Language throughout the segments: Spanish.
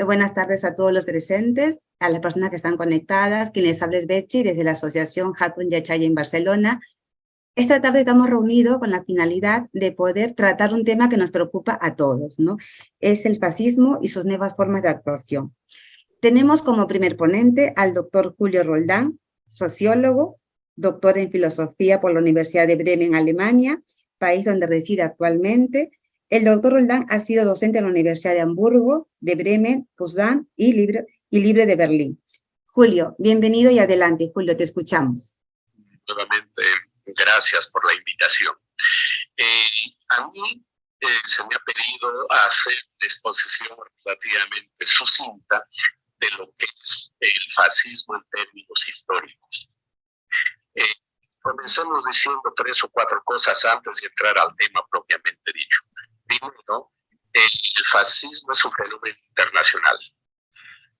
Eh, buenas tardes a todos los presentes, a las personas que están conectadas, quienes hables Betty desde la Asociación Hatun Yachaya en Barcelona. Esta tarde estamos reunidos con la finalidad de poder tratar un tema que nos preocupa a todos, ¿no? Es el fascismo y sus nuevas formas de actuación. Tenemos como primer ponente al doctor Julio Roldán, sociólogo, doctor en filosofía por la Universidad de Bremen, Alemania, país donde reside actualmente, el doctor Roldán ha sido docente en la Universidad de Hamburgo, de Bremen, Potsdam y Libre, y Libre de Berlín. Julio, bienvenido y adelante. Julio, te escuchamos. Nuevamente, gracias por la invitación. Eh, a mí eh, se me ha pedido hacer una exposición relativamente sucinta de lo que es el fascismo en términos históricos. Eh, comencemos diciendo tres o cuatro cosas antes de entrar al tema propiamente dicho. El fascismo es un fenómeno internacional.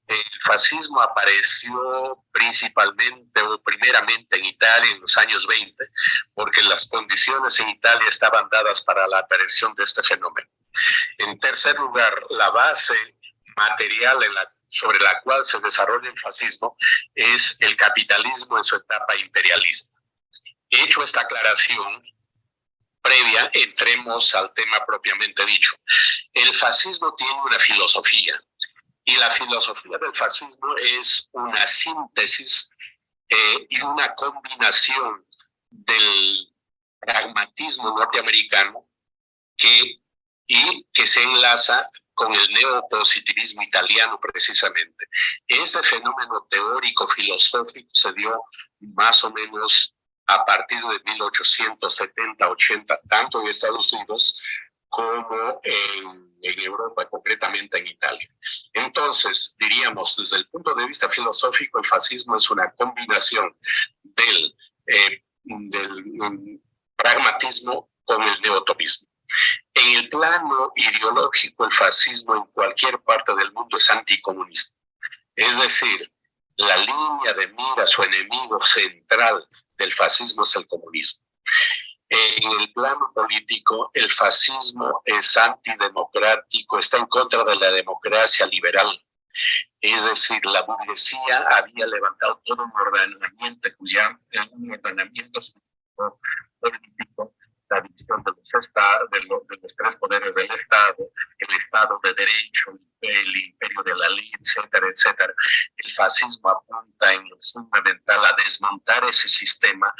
El fascismo apareció principalmente o primeramente en Italia en los años 20, porque las condiciones en Italia estaban dadas para la aparición de este fenómeno. En tercer lugar, la base material sobre la cual se desarrolla el fascismo es el capitalismo en su etapa imperialista. Hecho esta aclaración, previa, entremos al tema propiamente dicho. El fascismo tiene una filosofía y la filosofía del fascismo es una síntesis eh, y una combinación del pragmatismo norteamericano que, y que se enlaza con el neopositivismo italiano precisamente. Este fenómeno teórico filosófico se dio más o menos a partir de 1870-80, tanto en Estados Unidos como en, Europa, concretamente en Italia. Entonces, diríamos, desde el punto de vista filosófico, el fascismo es una combinación del, eh, del mm, pragmatismo con el neotopismo. En el plano ideológico, el fascismo en cualquier parte del mundo es anticomunista. Es decir, la línea de mira, su enemigo central del fascismo es el comunismo. En el plano político, el fascismo es antidemocrático, está en contra de la democracia liberal. Es decir, la burguesía había levantado todo un ordenamiento, un ordenamiento político, la división de los, de, los, de los tres poderes del Estado, el Estado de Derecho, el imperio de la ley, etcétera, etcétera. El fascismo apunta en lo fundamental a desmontar ese sistema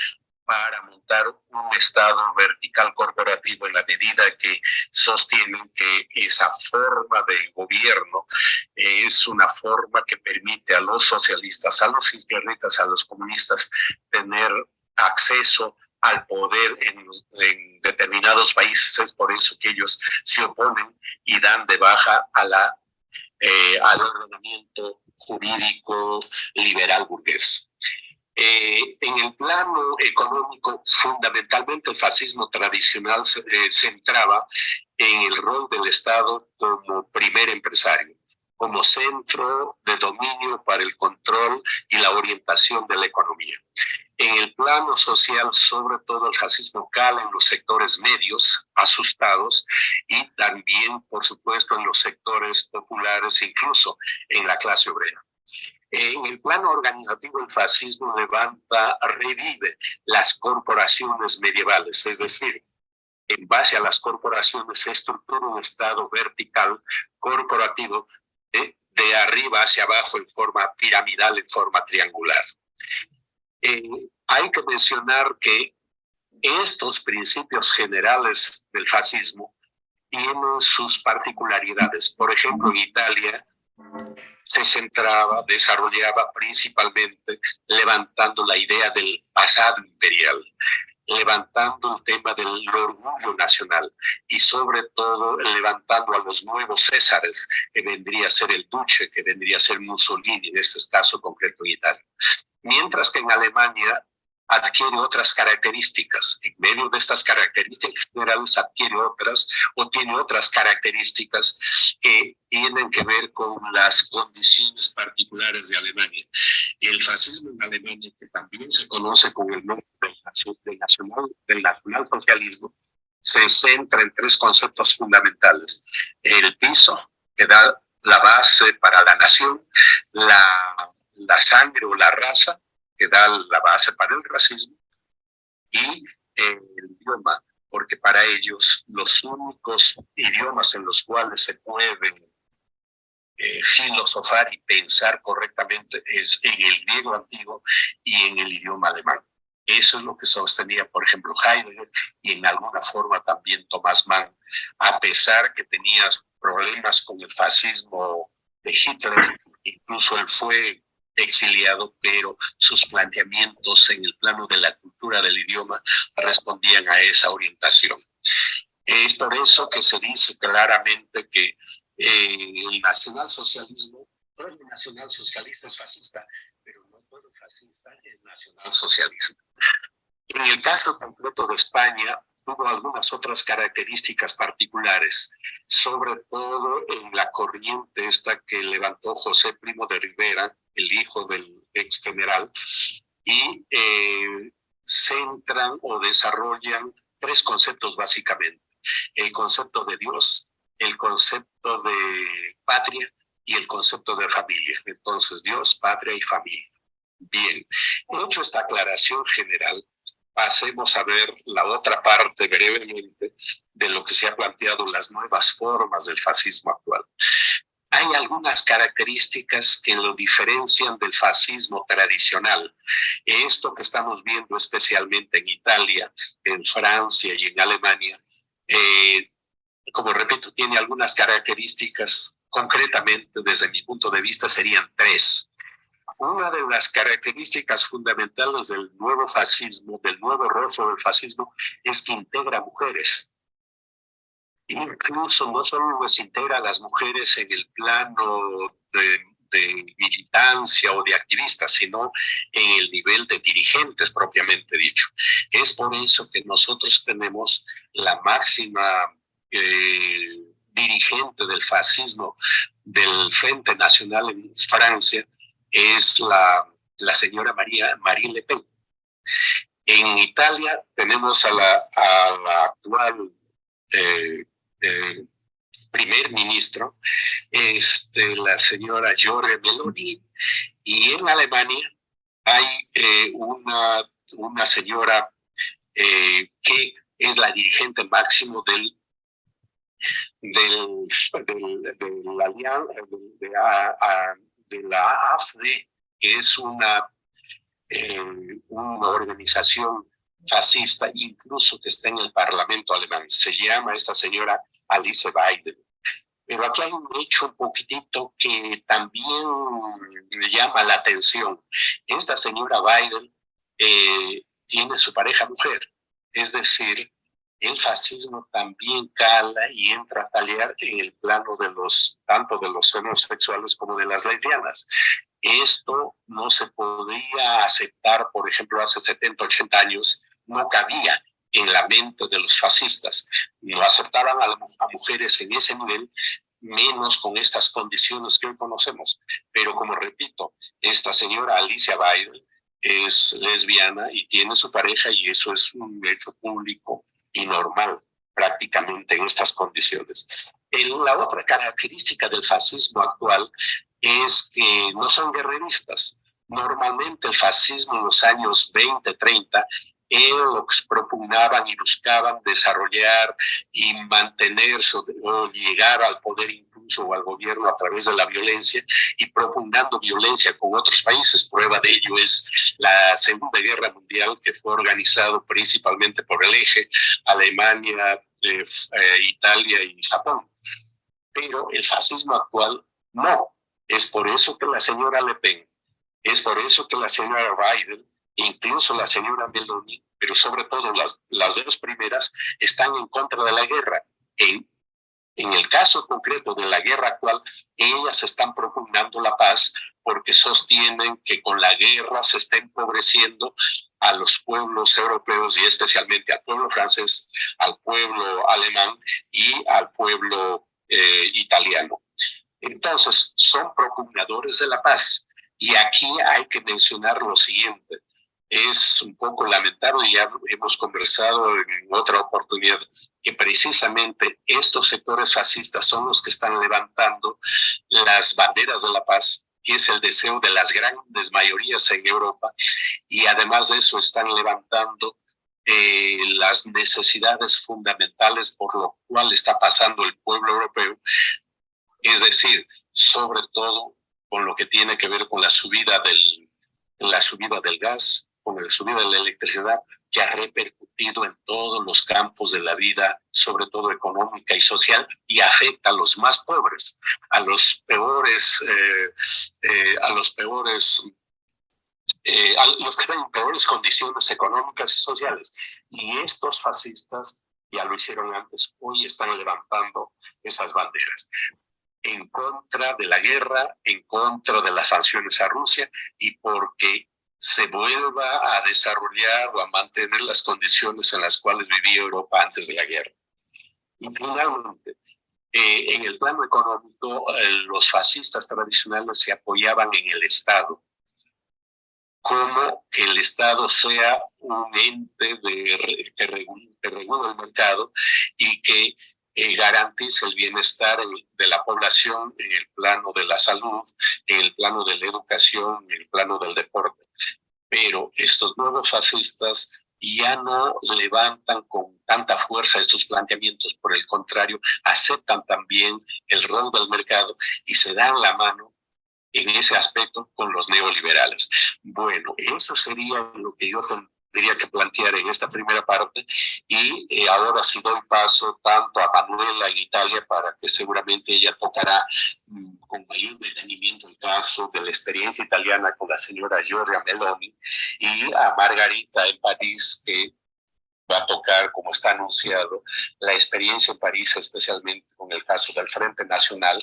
para montar un Estado vertical corporativo en la medida que sostienen que esa forma de gobierno es una forma que permite a los socialistas, a los izquierdistas, a los comunistas tener acceso al poder en, en, determinados países. Es por eso que ellos se oponen y dan de baja a la, eh, al ordenamiento jurídico liberal burgués. Eh, en el plano económico, fundamentalmente el fascismo tradicional se eh, centraba en el rol del Estado como primer empresario, como centro de dominio para el control y la orientación de la economía. En el plano social, sobre todo el fascismo cala en los sectores medios, asustados, y también, por supuesto, en los sectores populares, incluso en la clase obrera. En el plano organizativo, el fascismo levanta, revive las corporaciones medievales, es decir, en base a las corporaciones se estructura un estado vertical corporativo de, de arriba hacia abajo en forma piramidal, en forma triangular. Eh, hay que mencionar que estos principios generales del fascismo tienen sus particularidades. Por ejemplo, en Italia, se centraba, desarrollaba principalmente levantando la idea del pasado imperial, levantando el tema del orgullo nacional y sobre todo levantando a los nuevos Césares, que vendría a ser el Duce, que vendría a ser Mussolini, en este caso concreto en Italia. Mientras que en Alemania adquiere otras características. En medio de estas características generales adquiere otras o tiene otras características que tienen que ver con las condiciones particulares de Alemania. El fascismo en Alemania, que también se conoce con el nombre del, nacional, del nacionalsocialismo, se centra en tres conceptos fundamentales. El piso, que da la base para la nación, la, la sangre o la raza, que da la base para el racismo, y el idioma, porque para ellos los únicos idiomas en los cuales se pueden eh, filosofar y pensar correctamente es en el griego antiguo y en el idioma alemán. Eso es lo que sostenía, por ejemplo, Heidegger y en alguna forma también Thomas Mann, a pesar que tenía problemas con el fascismo de Hitler, incluso él fue exiliado, pero sus planteamientos en el plano de la cultura del idioma respondían a esa orientación. Es por eso que se dice claramente que eh, el nacionalsocialismo, todo el nacionalsocialista es fascista, pero no todo fascista es nacionalsocialista. En el caso concreto de España, tuvo algunas otras características particulares, sobre todo en la corriente esta que levantó José Primo de Rivera, el hijo del ex general, y eh, centran o desarrollan tres conceptos básicamente. El concepto de Dios, el concepto de patria y el concepto de familia. Entonces, Dios, patria y familia. Bien, hecho esta aclaración general, pasemos a ver la otra parte brevemente de lo que se ha planteado las nuevas formas del fascismo actual. Hay algunas características que lo diferencian del fascismo tradicional. Esto que estamos viendo especialmente en Italia, en Francia y en Alemania, eh, como repito, tiene algunas características, concretamente desde mi punto de vista serían tres. Una de las características fundamentales del nuevo fascismo, del nuevo rostro del fascismo, es que integra mujeres. Incluso no solo les integra a las mujeres en el plano de, de militancia o de activistas, sino en el nivel de dirigentes propiamente dicho. Es por eso que nosotros tenemos la máxima eh, dirigente del fascismo del Frente Nacional en Francia, es la, la señora María, Marie Le Pen. En Italia tenemos a la, a la actual eh, eh, primer ministro, este, la señora Giorgia Meloni, y en Alemania hay eh, una, una señora que es la dirigente máximo del del, del, del, de, de la AFD, que es una, eh, una organización fascista, incluso que está en el Parlamento alemán. Se llama esta señora Alice Biden. Pero aquí hay un hecho un poquitito que también llama la atención. Esta señora Biden eh, tiene su pareja mujer, es decir, el fascismo también cala y entra a talear en el plano de los, tanto de los homosexuales como de las lesbianas. Esto no se podía aceptar, por ejemplo, hace 70, 80 años, no cabía en la mente de los fascistas. No aceptaban a, mujeres en ese nivel, menos con estas condiciones que hoy conocemos. Pero como repito, esta señora Alicia Biden es lesbiana y tiene su pareja y eso es un hecho público y normal prácticamente en estas condiciones. la otra característica del fascismo actual es que no son guerreristas. Normalmente el fascismo en los años 20, 30 ellos propugnaban y buscaban desarrollar y mantenerse o llegar al poder o al gobierno a través de la violencia y propugnando violencia con otros países. Prueba de ello es la Segunda Guerra Mundial que fue organizado principalmente por el eje Alemania, eh, eh, Italia y Japón. Pero el fascismo actual no. Es por eso que la señora Le Pen, es por eso que la señora Biden, incluso la señora Meloni, pero sobre todo las, las dos primeras, están en contra de la guerra. En en el caso concreto de la guerra actual, ellas están propugnando la paz porque sostienen que con la guerra se está empobreciendo a los pueblos europeos y especialmente al pueblo francés, al pueblo alemán y al pueblo eh, italiano. Entonces, son propugnadores de la paz. Y aquí hay que mencionar lo siguiente. Es un poco lamentable, ya hemos conversado en otra oportunidad, que precisamente estos sectores fascistas son los que están levantando las banderas de la paz, que es el deseo de las grandes mayorías en Europa, y además de eso están levantando eh, las necesidades fundamentales por lo cual está pasando el pueblo europeo, es decir, sobre todo con lo que tiene que ver con la subida del, la subida del gas, con la subida de la electricidad, que ha repercutido en todos los campos de la vida, sobre todo económica y social, y afecta a los más pobres, a los peores, eh, eh, a los peores, eh, a los que están en peores condiciones económicas y sociales. Y estos fascistas, ya lo hicieron antes, hoy están levantando esas banderas en contra de la guerra, en contra de las sanciones a Rusia y porque se vuelva a desarrollar o a mantener las condiciones en las cuales vivía Europa antes de la guerra. Y finalmente, eh, en el plano económico, eh, los fascistas tradicionales se apoyaban en el Estado, como que el Estado sea un ente de, que, regula, el mercado y que eh, garantice el bienestar de la población en el plano de la salud, en el plano de la educación, en el plano del deporte. Pero estos nuevos fascistas ya no levantan con tanta fuerza estos planteamientos, por el contrario, aceptan también el rol del mercado y se dan la mano en ese aspecto con los neoliberales. Bueno, eso sería lo que yo tendría que plantear en esta primera parte y eh, ahora sí doy paso tanto a Manuela en Italia para que seguramente ella tocará mm, con mayor detenimiento el caso de la experiencia italiana con la señora Giorgia Meloni y a Margarita en París que va a tocar, como está anunciado, la experiencia en París, especialmente con el caso del Frente Nacional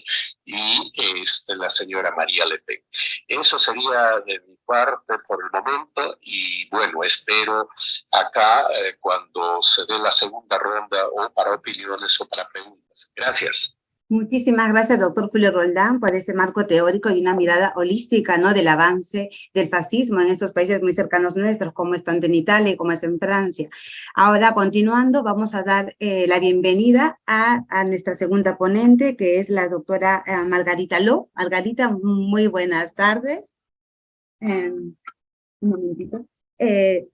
y este, la señora María Le Pen. Eso sería de mi parte por el momento y bueno, espero acá eh, cuando se dé la segunda ronda o para opiniones o para preguntas. Gracias. Muchísimas gracias, doctor Julio Roldán, por este marco teórico y una mirada holística ¿no? del avance del fascismo en estos países muy cercanos nuestros, como es tanto en Italia y como es en Francia. Ahora, continuando, vamos a dar eh, la bienvenida a, a, nuestra segunda ponente, que es la doctora eh, Margarita Ló. Margarita, muy buenas tardes. Momentito. Eh,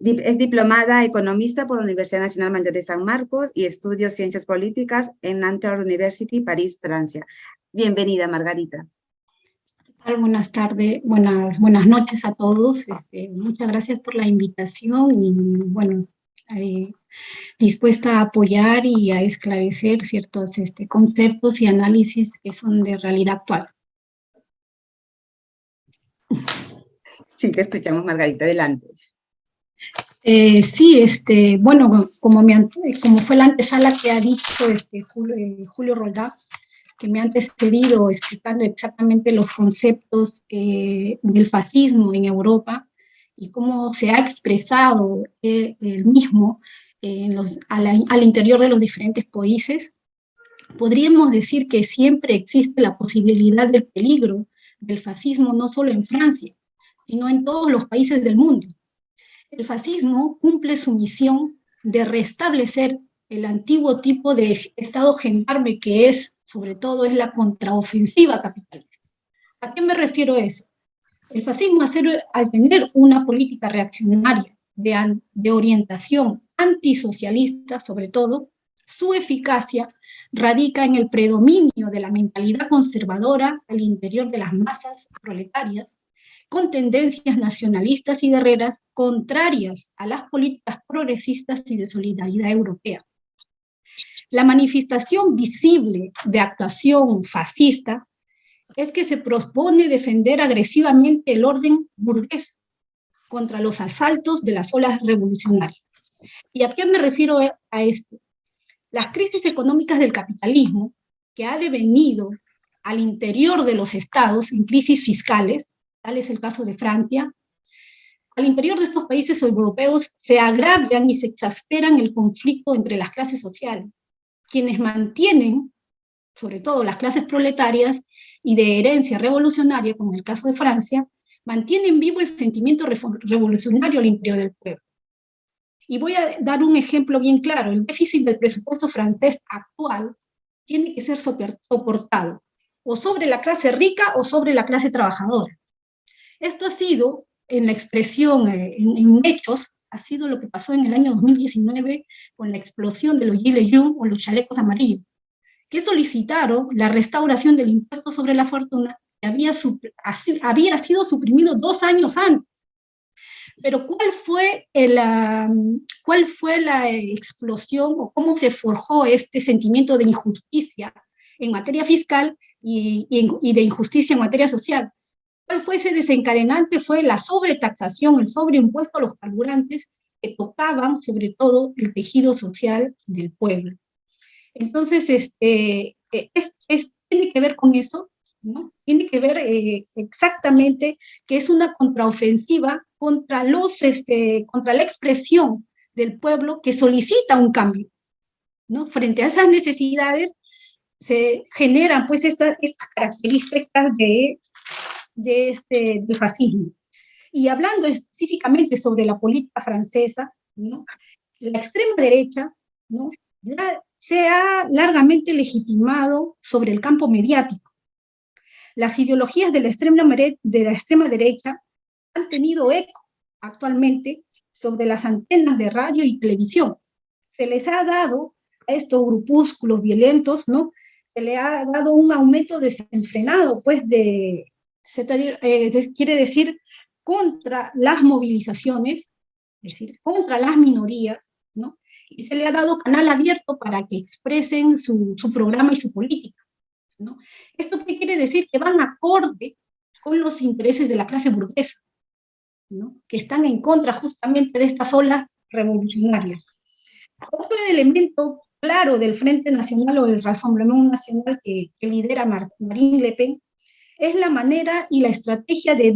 es diplomada economista por la Universidad Nacional Mayor de San Marcos y estudió Ciencias Políticas en Nanterre University, París, Francia. Bienvenida, Margarita. Buenas tardes, buenas, buenas noches a todos. Este, muchas gracias por la invitación y, bueno, eh, dispuesta a apoyar y a esclarecer ciertos este, conceptos y análisis que son de realidad actual. Sí, te escuchamos, Margarita, adelante. Eh, sí, este, bueno, como, como fue la antesala que ha dicho este, Julio, eh, Julio Roldán, que me ha antecedido explicando exactamente los conceptos eh, del fascismo en Europa y cómo se ha expresado el mismo en los, al interior de los diferentes países, podríamos decir que siempre existe la posibilidad del peligro del fascismo no solo en Francia, sino en todos los países del mundo el fascismo cumple su misión de restablecer el antiguo tipo de Estado gendarme que es, sobre todo, es la contraofensiva capitalista. ¿A qué me refiero eso? El fascismo, al tener una política reaccionaria de, de orientación antisocialista, sobre todo, su eficacia radica en el predominio de la mentalidad conservadora al interior de las masas proletarias, con tendencias nacionalistas y guerreras contrarias a las políticas progresistas y de solidaridad europea. La manifestación visible de actuación fascista es que se propone defender agresivamente el orden burgués contra los asaltos de las olas revolucionarias. ¿Y a qué me refiero a esto? Las crisis económicas del capitalismo, que ha devenido al interior de los estados en crisis fiscales, tal es el caso de Francia, al interior de estos países europeos se agravian y se exasperan el conflicto entre las clases sociales, quienes mantienen, sobre todo las clases proletarias y de herencia revolucionaria, como el caso de Francia, mantienen vivo el sentimiento revolucionario al interior del pueblo. Y voy a dar un ejemplo bien claro. El déficit del presupuesto francés actual tiene que ser soportado o sobre la clase rica o sobre la clase trabajadora. Esto ha sido, en la expresión, eh, en, hechos, ha sido lo que pasó en el año 2019 con la explosión de los gilets jaunes o los chalecos amarillos, que solicitaron la restauración del impuesto sobre la fortuna que había, había sido suprimido dos años antes. Pero ¿cuál fue, el, ¿cuál fue la explosión o cómo se forjó este sentimiento de injusticia en materia fiscal y, y, de injusticia en materia social? ¿Cuál fue ese desencadenante? Fue la sobretaxación, el sobreimpuesto a los carburantes que tocaban sobre todo el tejido social del pueblo. Entonces, este, eh, es, tiene que ver con eso, ¿no? Tiene que ver eh, exactamente que es una contraofensiva contra, los, este, contra la expresión del pueblo que solicita un cambio. ¿no? Frente a esas necesidades se generan pues estas, estas características de, de este, fascismo. Y hablando específicamente sobre la política francesa, la extrema derecha ¿no? se ha largamente legitimado sobre el campo mediático. Las ideologías de la extrema, de la extrema derecha han tenido eco actualmente sobre las antenas de radio y televisión. Se les ha dado a estos grupúsculos violentos, ¿no? Se le ha dado un aumento desenfrenado, pues, de, eh, quiere decir, contra las movilizaciones, es decir, contra las minorías, ¿no? Y se le ha dado canal abierto para que expresen su, programa y su política, ¿no? ¿Esto qué quiere decir? Que van acorde con los intereses de la clase burguesa, ¿no? que están en contra justamente de estas olas revolucionarias. Otro elemento claro del Frente Nacional o del Rassemblement Nacional que lidera Marine Le Pen es la manera y la estrategia de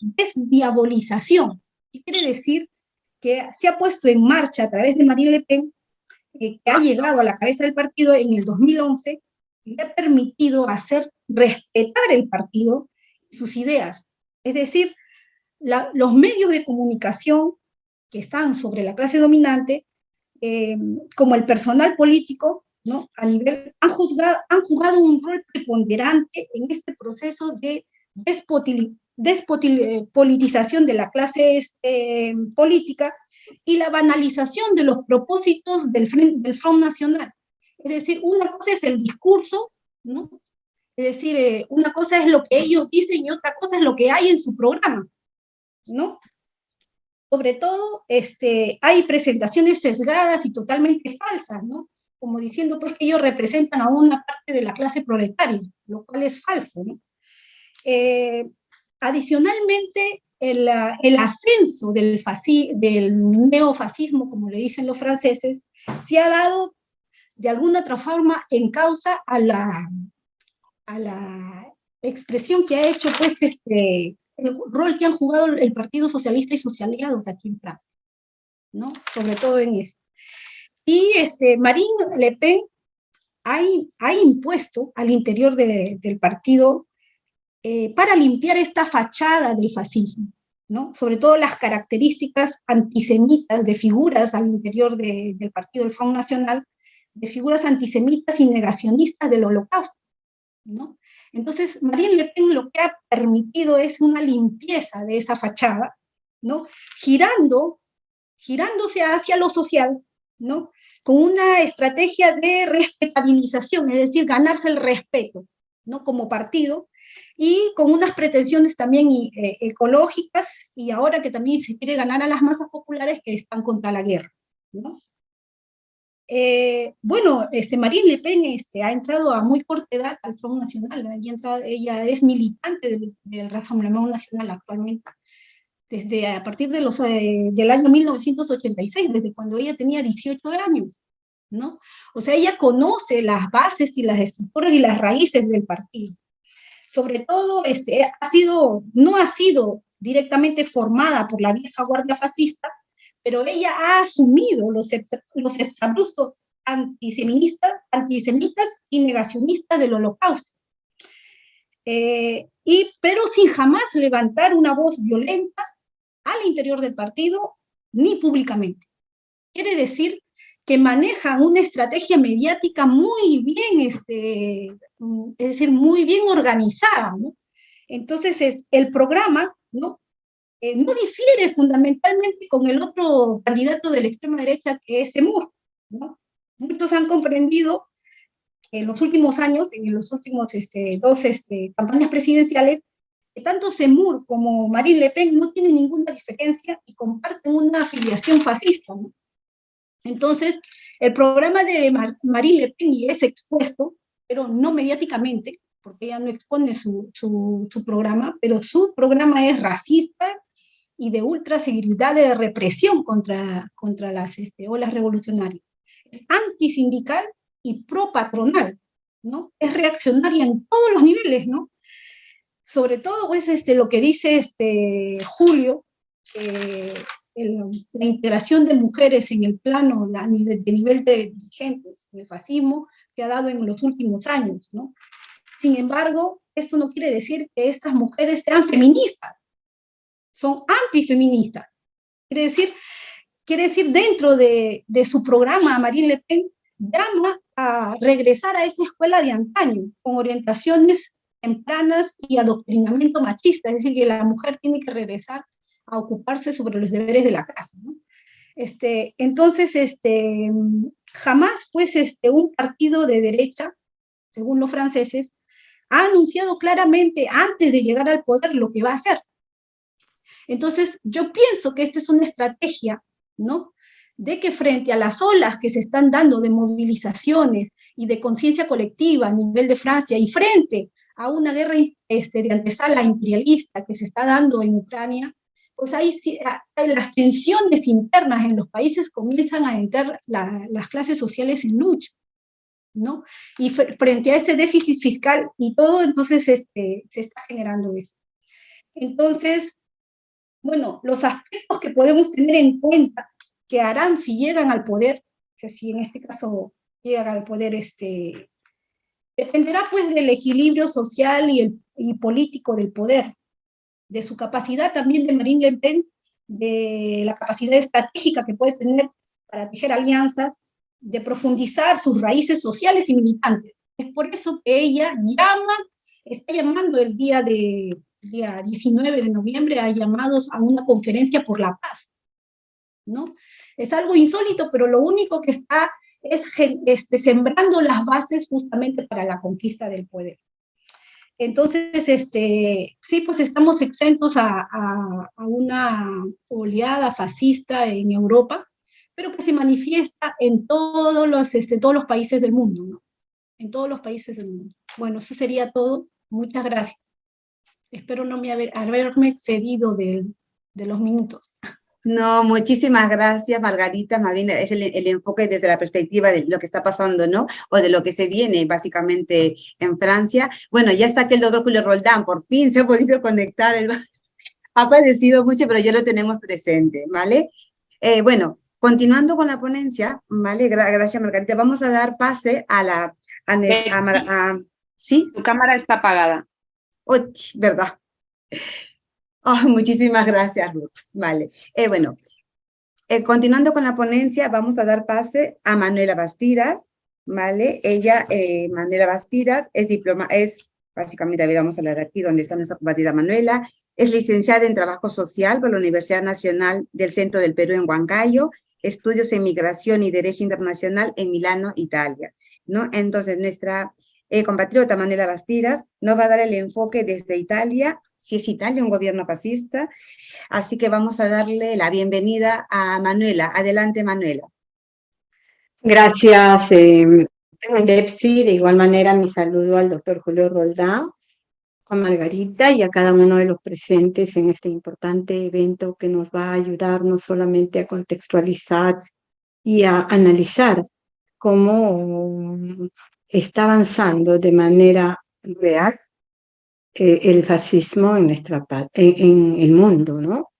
desdiabolización. ¿Qué quiere decir? Que se ha puesto en marcha a través de Marine Le Pen, eh, que ha llegado a la cabeza del partido en el 2011, y ha permitido hacer respetar el partido y sus ideas. Es decir, los medios de comunicación que están sobre la clase dominante, eh, como el personal político, ¿no? A nivel, han, juzgado, han jugado un rol preponderante en este proceso de despolitización de la clase este, política y la banalización de los propósitos del del Front Nacional. Es decir, una cosa es el discurso, ¿no? Es decir, eh, una cosa es lo que ellos dicen y otra cosa es lo que hay en su programa, ¿no? Sobre todo, este, hay presentaciones sesgadas y totalmente falsas, ¿no? Como diciendo pues que ellos representan a una parte de la clase proletaria, lo cual es falso. ¿no? Eh, adicionalmente, el, el, ascenso del, del neofascismo, como le dicen los franceses, se ha dado de alguna otra forma en causa a la, a la expresión que ha hecho pues este, el rol que han jugado el Partido Socialista y sus aliados aquí en Francia, ¿no? Sobre todo en esto. Y este, Marine Le Pen ha, ha impuesto al interior del partido eh, para limpiar esta fachada del fascismo, ¿no? sobre todo las características antisemitas de figuras al interior del partido del Front Nacional, de figuras antisemitas y negacionistas del holocausto. ¿no? Entonces, Marine Le Pen lo que ha permitido es una limpieza de esa fachada, ¿no? girando, girándose hacia lo social, ¿no? con una estrategia de respetabilización, es decir, ganarse el respeto, ¿no? Como partido, y con unas pretensiones también eh, ecológicas, y ahora que también se quiere ganar a las masas populares que están contra la guerra, ¿no? Eh, bueno, este, Marine Le Pen este, ha entrado a muy corta edad al Front Nacional, ella es militante del, del Rassemblement Nacional actualmente, desde a partir de los, eh, del año 1986, desde cuando ella tenía 18 años, ¿no? O sea, ella conoce las bases y las estructuras y las raíces del partido. Sobre todo, este, ha sido, no ha sido directamente formada por la vieja guardia fascista, pero ella ha asumido los, los exabruptos antisemitas, antisemitas y negacionistas del holocausto. Eh, y, pero sin jamás levantar una voz violenta al interior del partido ni públicamente. Quiere decir que manejan una estrategia mediática muy bien, este, es decir, muy bien organizada, ¿no? Entonces, es, el programa, ¿no? Eh, no difiere fundamentalmente con el otro candidato de la extrema derecha, que es Semur, ¿no? Muchos han comprendido que en los últimos años, en los últimos este, dos este, campañas presidenciales, tanto Semur como Marine Le Pen no tienen ninguna diferencia y comparten una afiliación fascista. ¿no? Entonces, el programa de Marine Le Pen es expuesto, pero no mediáticamente, porque ella no expone su, su, programa, pero su programa es racista y de ultraseguridad de represión contra, contra las este, olas revolucionarias. Es antisindical y pro-patronal, ¿no? Es reaccionaria en todos los niveles, ¿no? Sobre todo, pues, este, lo que dice este, Julio, la integración de mujeres en el plano de nivel, de nivel de dirigentes del fascismo se ha dado en los últimos años, ¿no? Sin embargo, esto no quiere decir que estas mujeres sean feministas, son antifeministas. Quiere decir, quiere decir dentro de, de su programa, Marine Le Pen llama a regresar a esa escuela de antaño, con orientaciones tempranas y adoctrinamiento machista, es decir, que la mujer tiene que regresar a ocuparse sobre los deberes de la casa. ¿no? Este, entonces, este, jamás pues este, un partido de derecha, según los franceses, ha anunciado claramente antes de llegar al poder lo que va a hacer. Entonces, yo pienso que esta es una estrategia, ¿no? De que frente a las olas que se están dando de movilizaciones y de conciencia colectiva a nivel de Francia y frente a una guerra este, de antesala imperialista que se está dando en Ucrania, pues hay, las tensiones internas en los países comienzan a entrar las clases sociales en lucha. ¿no? Y frente a ese déficit fiscal y todo, entonces este, se está generando eso. Entonces, bueno, los aspectos que podemos tener en cuenta que harán si llegan al poder, si en este caso llegan al poder, este, dependerá pues del equilibrio social y, el, y político del poder, de su capacidad también de Marine Le Pen, de la capacidad estratégica que puede tener para tejer alianzas, de profundizar sus raíces sociales y militantes. Es por eso que ella llama, está llamando el día, de, día 19 de noviembre a llamados a una conferencia por la paz. ¿no? Es algo insólito, pero lo único que está es este, sembrando las bases justamente para la conquista del poder. Entonces, este, sí, pues estamos exentos a, una oleada fascista en Europa, pero que se manifiesta en todos los, este, todos los países del mundo, ¿no? En todos los países del mundo. Bueno, eso sería todo. Muchas gracias. Espero no me haberme excedido de, de los minutos. No, muchísimas gracias, Margarita. Más es el, enfoque desde la perspectiva de lo que está pasando, ¿no? O de lo que se viene básicamente en Francia. Bueno, ya está aquí el doctor Julio Roldán, por fin se ha podido conectar. ha padecido mucho, pero ya lo tenemos presente, ¿vale? Eh, bueno, continuando con la ponencia, ¿vale? gracias, Margarita. Vamos a dar pase a la... ¿Sí? Tu cámara está apagada. Oh, verdad. Muchísimas gracias, Ruth. Vale. Eh, bueno, eh, continuando con la ponencia, vamos a dar pase a Manuela Bastidas, ¿vale? Ella, eh, Manuela Bastidas, es diploma, es, básicamente, a ver, vamos a hablar aquí donde está nuestra combatida Manuela, es licenciada en Trabajo Social por la Universidad Nacional del Centro del Perú en Huancayo, estudios en Migración y Derecho Internacional en Milano, Italia, ¿no? Entonces, nuestra eh, compatriota Manuela Bastidas nos va a dar el enfoque desde Italia si es Italia, un gobierno fascista. Así que vamos a darle la bienvenida a Manuela. Adelante, Manuela. Gracias, eh, De igual manera, mi saludo al doctor Julio Roldán, a Margarita y a cada uno de los presentes en este importante evento que nos va a ayudar no solamente a contextualizar y a analizar cómo está avanzando de manera real el fascismo en, nuestra, en, el mundo, ¿no?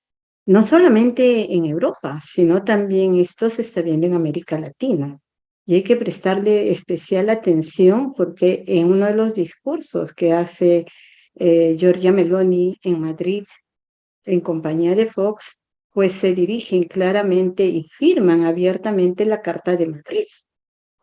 No solamente en Europa, sino también esto se está viendo en América Latina. Y hay que prestarle especial atención porque en uno de los discursos que hace eh, Meloni en Madrid, en compañía de Fox, pues se dirigen claramente y firman abiertamente la Carta de Madrid.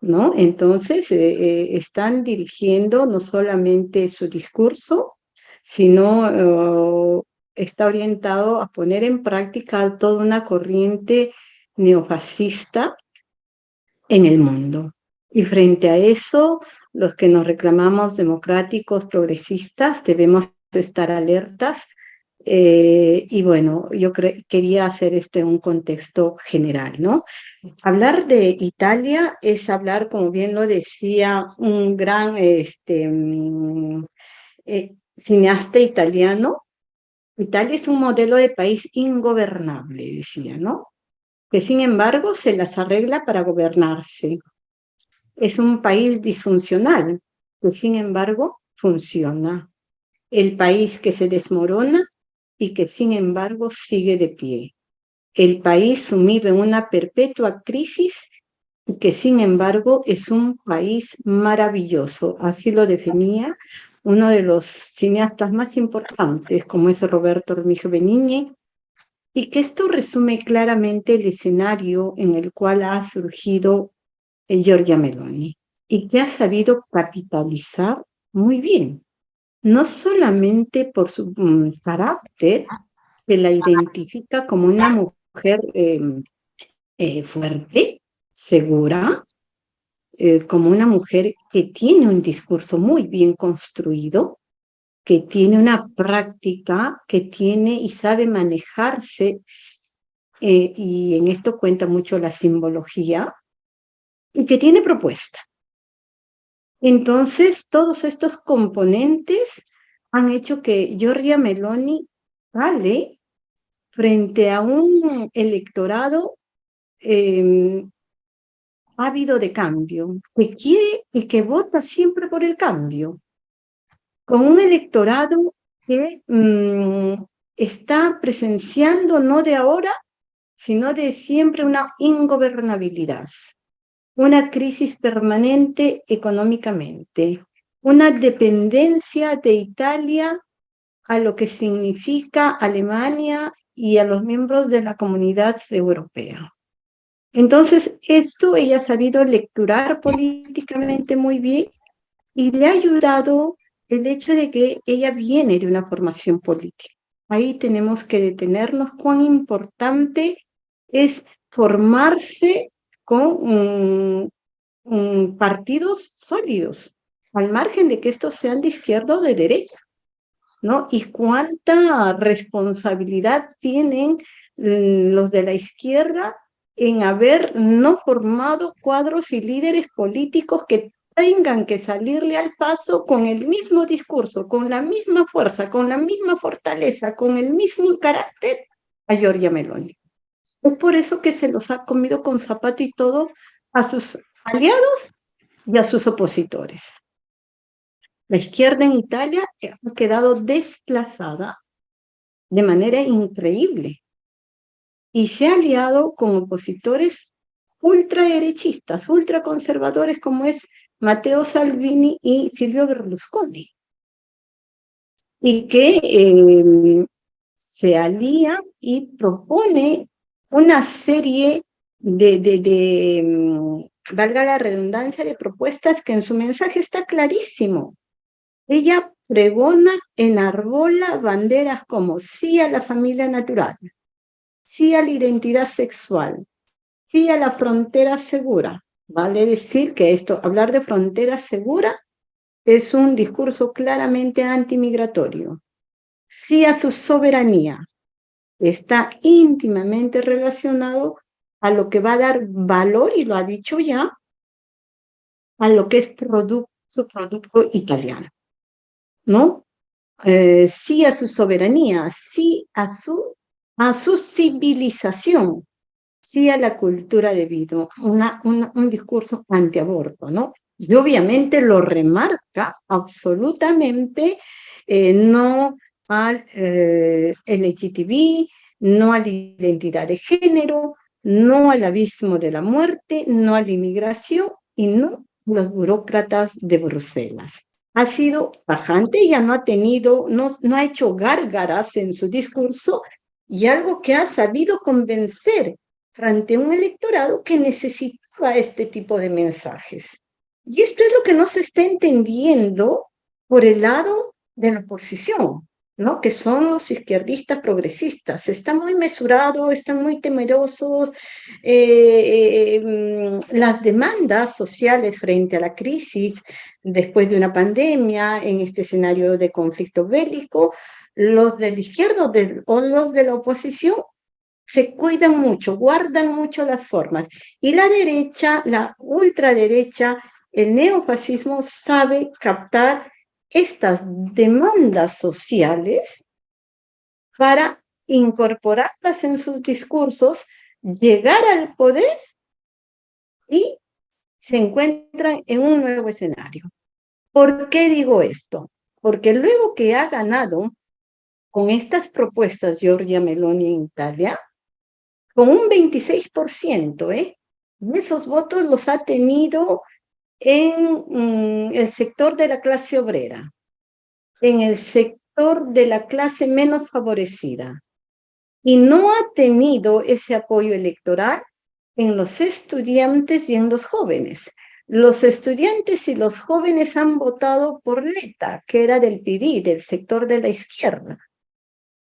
¿no? Entonces, eh, eh, están dirigiendo no solamente su discurso, sino oh, está orientado a poner en práctica toda una corriente neofascista en el mundo. Y frente a eso, los que nos reclamamos democráticos, progresistas, debemos estar alertas. Eh, y bueno, yo quería hacer esto en un contexto general, ¿no? Hablar de Italia es hablar, como bien lo decía un gran este, mm, eh, cineasta italiano, Italia es un modelo de país ingobernable, decía, ¿no? Que sin embargo se las arregla para gobernarse. Es un país disfuncional, que sin embargo funciona. El país que se desmorona y que sin embargo sigue de pie. El país sumido en una perpetua crisis y que sin embargo es un país maravilloso. Así lo definía uno de los cineastas más importantes, como es Roberto Remigio Benigni, y que esto resume claramente el escenario en el cual ha surgido Giorgia Meloni, y que ha sabido capitalizar muy bien, no solamente por su mm, carácter, que la identifica como una mujer em, eh, fuerte, segura, eh, como una mujer que tiene un discurso muy bien construido, que tiene una práctica, que tiene y sabe manejarse, eh, y en esto cuenta mucho la simbología, y que tiene propuesta. Entonces, todos estos componentes han hecho que Giorgia Meloni sale frente a un electorado em, ávido de cambio, que quiere y que vota siempre por el cambio, con un electorado que mm, está presenciando no de ahora, sino de siempre una ingobernabilidad, una crisis permanente económicamente, una dependencia de Italia a lo que significa Alemania y a los miembros de la comunidad europea. Entonces, esto ella ha sabido lecturar políticamente muy bien y le ha ayudado el hecho de que ella viene de una formación política. Ahí tenemos que detenernos cuán importante es formarse con partidos sólidos, al margen de que estos sean de izquierda o de derecha, ¿no? Y cuánta responsabilidad tienen mm, los de la izquierda en haber no formado cuadros y líderes políticos que tengan que salirle al paso con el mismo discurso, con la misma fuerza, con la misma fortaleza, con el mismo carácter a Giorgia Meloni. Es por eso que se los ha comido con zapato y todo a sus aliados y a sus opositores. La izquierda en Italia ha quedado desplazada de manera increíble y se ha aliado con opositores ultraderechistas, ultraconservadores como es Matteo Salvini y Silvio Berlusconi, y que em, se alía y propone una serie de, de, em, valga la redundancia, de propuestas que en su mensaje está clarísimo. Ella pregona, enarbola banderas como sí a la familia natural, sí a la identidad sexual, sí a la frontera segura. Vale decir que esto, hablar de frontera segura, es un discurso claramente antimigratorio. Sí a su soberanía. Está íntimamente relacionado a lo que va a dar valor, y lo ha dicho ya, a lo que es producto, su producto italiano. ¿No? Eh, sí a su soberanía, sí a su a su civilización, sí a la cultura de vida, un discurso antiaborto, ¿no? Y obviamente lo remarca absolutamente eh, no al eh, LGTB, no a la identidad de género, no al abismo de la muerte, no a la inmigración y no a los burócratas de Bruselas. ha sido bajante, ella no ha tenido, no, no ha hecho gárgaras en su discurso y algo que ha sabido convencer frente a un electorado que necesitaba este tipo de mensajes. Y esto es lo que no se está entendiendo por el lado de la oposición, ¿no? que son los izquierdistas progresistas. Están muy mesurados, están muy temerosos. Eh, eh, mm, las demandas sociales frente a la crisis después de una pandemia, en este escenario de conflicto bélico, los de la izquierda o los de la oposición se cuidan mucho, guardan mucho las formas. Y la derecha, la ultraderecha, el neofascismo sabe captar estas demandas sociales para incorporarlas en sus discursos, llegar al poder y se encuentran en un nuevo escenario. ¿Por qué digo esto? Porque luego que ha ganado con estas propuestas Giorgia Meloni en Italia, con un 26%, ¿eh? esos votos los ha tenido en mm, el sector de la clase obrera, en el sector de la clase menos favorecida, y no ha tenido ese apoyo electoral en los estudiantes y en los jóvenes. Los estudiantes y los jóvenes han votado por Leta, que era del PD, del sector de la izquierda.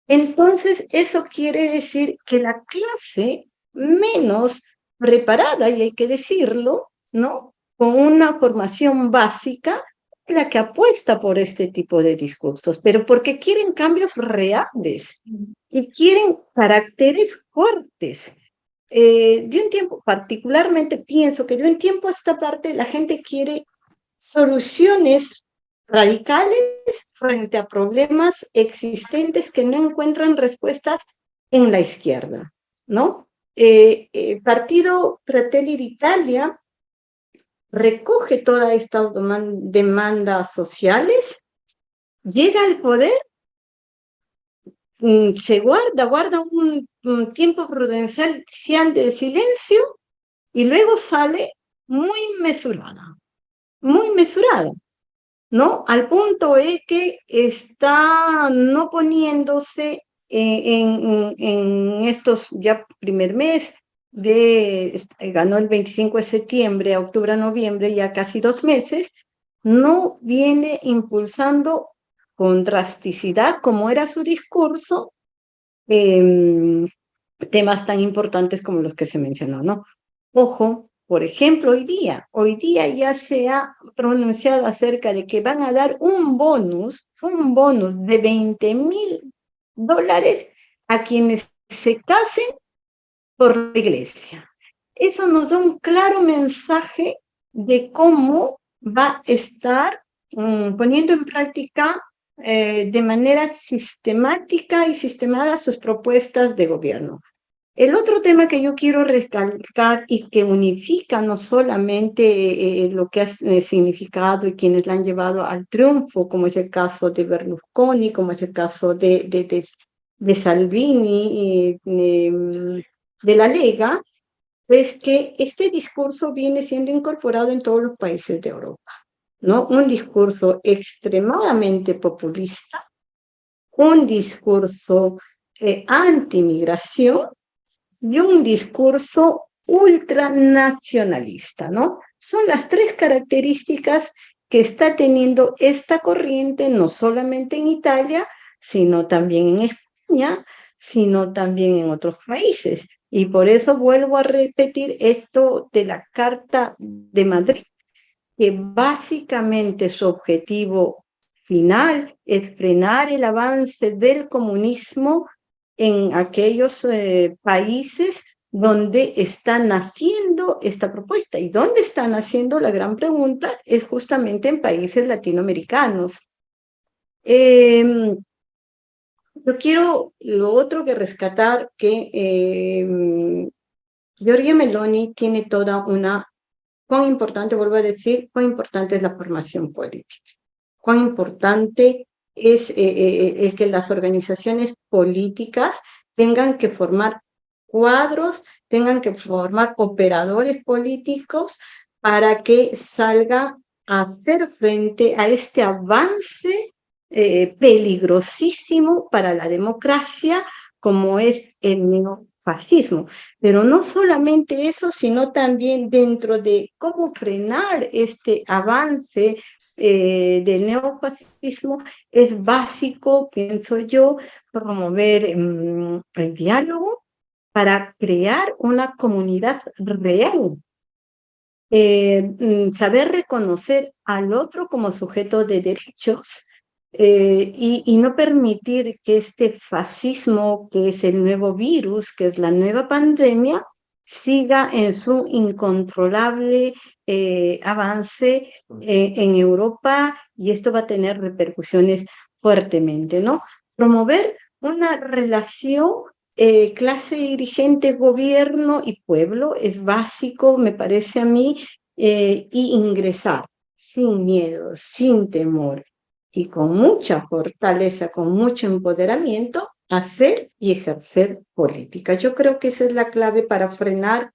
Entonces, eso quiere decir que la clase menos preparada, y hay que decirlo, ¿no? Con una formación básica, la que apuesta por este tipo de discursos, pero porque quieren cambios reales y quieren caracteres fuertes. Eh, de un tiempo, particularmente pienso que de un tiempo a esta parte la gente quiere soluciones radicales frente a problemas existentes que no encuentran respuestas en la izquierda, ¿no? Eh, el Partido Fratelli d'Italia recoge todas estas demandas sociales, llega al poder, mm, se guarda, guarda un, un tiempo prudencial de silencio y luego sale muy mesurada, muy mesurada. ¿No? Al punto es que está no poniéndose en, estos ya primer mes, de, ganó el 25 de septiembre a octubre noviembre, ya casi dos meses, no viene impulsando con drasticidad, como era su discurso, em, temas tan importantes como los que se mencionó, ¿no? Ojo, por ejemplo, hoy día, hoy día ya se ha pronunciado acerca de que van a dar un bonus, un bonus de 20 mil dólares a quienes se casen por la iglesia. Eso nos da un claro mensaje de cómo va a estar mm, poniendo en práctica eh, de manera sistemática y sistemada sus propuestas de gobierno. El otro tema que yo quiero recalcar y que unifica no solamente eh, eh, lo que ha eh, significado y quienes la han llevado al triunfo, como es el caso de Berlusconi, como es el caso de, de, de, Salvini, de, de la Lega, es que este discurso viene siendo incorporado en todos los países de Europa. ¿no? Un discurso extremadamente populista, un discurso anti-migración, de un discurso ultranacionalista, ¿no? Son las tres características que está teniendo esta corriente, no solamente en Italia, sino también en España, sino también en otros países. Y por eso vuelvo a repetir esto de la Carta de Madrid, que básicamente su objetivo final es frenar el avance del comunismo en aquellos eh, países donde está naciendo esta propuesta. ¿Y dónde está naciendo? La gran pregunta es justamente en países latinoamericanos. Em, yo quiero lo otro que rescatar, que eh, Giorgia Meloni tiene toda una, cuán importante, vuelvo a decir, cuán importante es la formación política, cuán importante es eh, eh, eh, que las organizaciones políticas tengan que formar cuadros, tengan que formar operadores políticos para que salga hacer frente a este avance eh, peligrosísimo para la democracia como es el neofascismo. Pero no solamente eso, sino también dentro de cómo frenar este avance eh, del neofascismo, es básico, pienso yo, promover mm, el diálogo para crear una comunidad real. Eh, mm, saber reconocer al otro como sujeto de derechos eh, y, no permitir que este fascismo, que es el nuevo virus, que es la nueva pandemia, siga en su incontrolable eh, avance en Europa y esto va a tener repercusiones fuertemente, ¿no? Promover una relación eh, clase dirigente, gobierno y pueblo es básico, me parece a mí, eh, y ingresar sin miedo, sin temor y con mucha fortaleza, con mucho empoderamiento, hacer y ejercer política. Yo creo que esa es la clave para frenar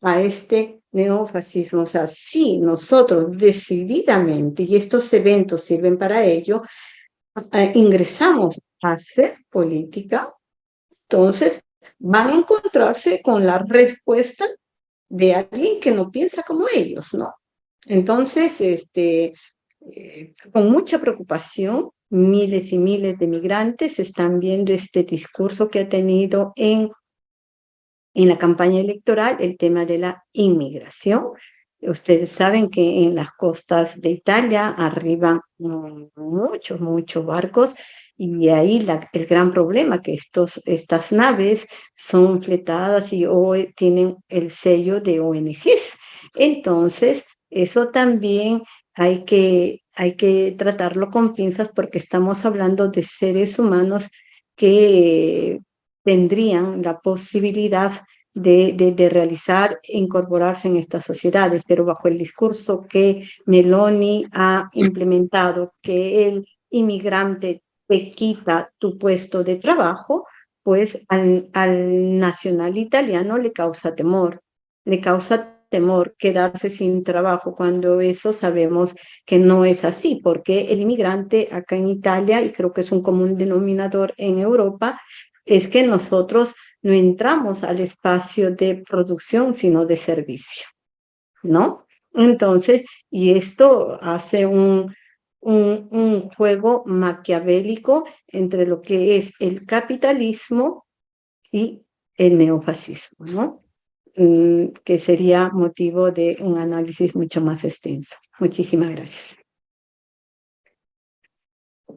a este neofascismo. O sea, si nosotros decididamente, y estos eventos sirven para ello, eh, ingresamos a hacer política, entonces van a encontrarse con la respuesta de alguien que no piensa como ellos, ¿no? Entonces, este, eh, con mucha preocupación, miles y miles de migrantes están viendo este discurso que ha tenido en, en la campaña electoral el tema de la inmigración. Ustedes saben que en las costas de Italia arriban muchos, muchos barcos y ahí el gran problema que estos, estas naves son fletadas y o, tienen el sello de ONGs. Entonces, eso también hay que, hay que tratarlo con pinzas porque estamos hablando de seres humanos que tendrían la posibilidad de, de, de, realizar e incorporarse en estas sociedades, pero bajo el discurso que Meloni ha implementado, que el inmigrante te quita tu puesto de trabajo, pues al, al nacional italiano le causa temor, le causa temor quedarse sin trabajo cuando eso sabemos que no es así, porque el inmigrante acá en Italia, y creo que es un común denominador en Europa, es que nosotros no entramos al espacio de producción, sino de servicio, ¿no? Entonces, y esto hace un, un, un juego maquiavélico entre lo que es el capitalismo y el neofascismo, ¿no? Mm, que sería motivo de un análisis mucho más extenso. Muchísimas gracias.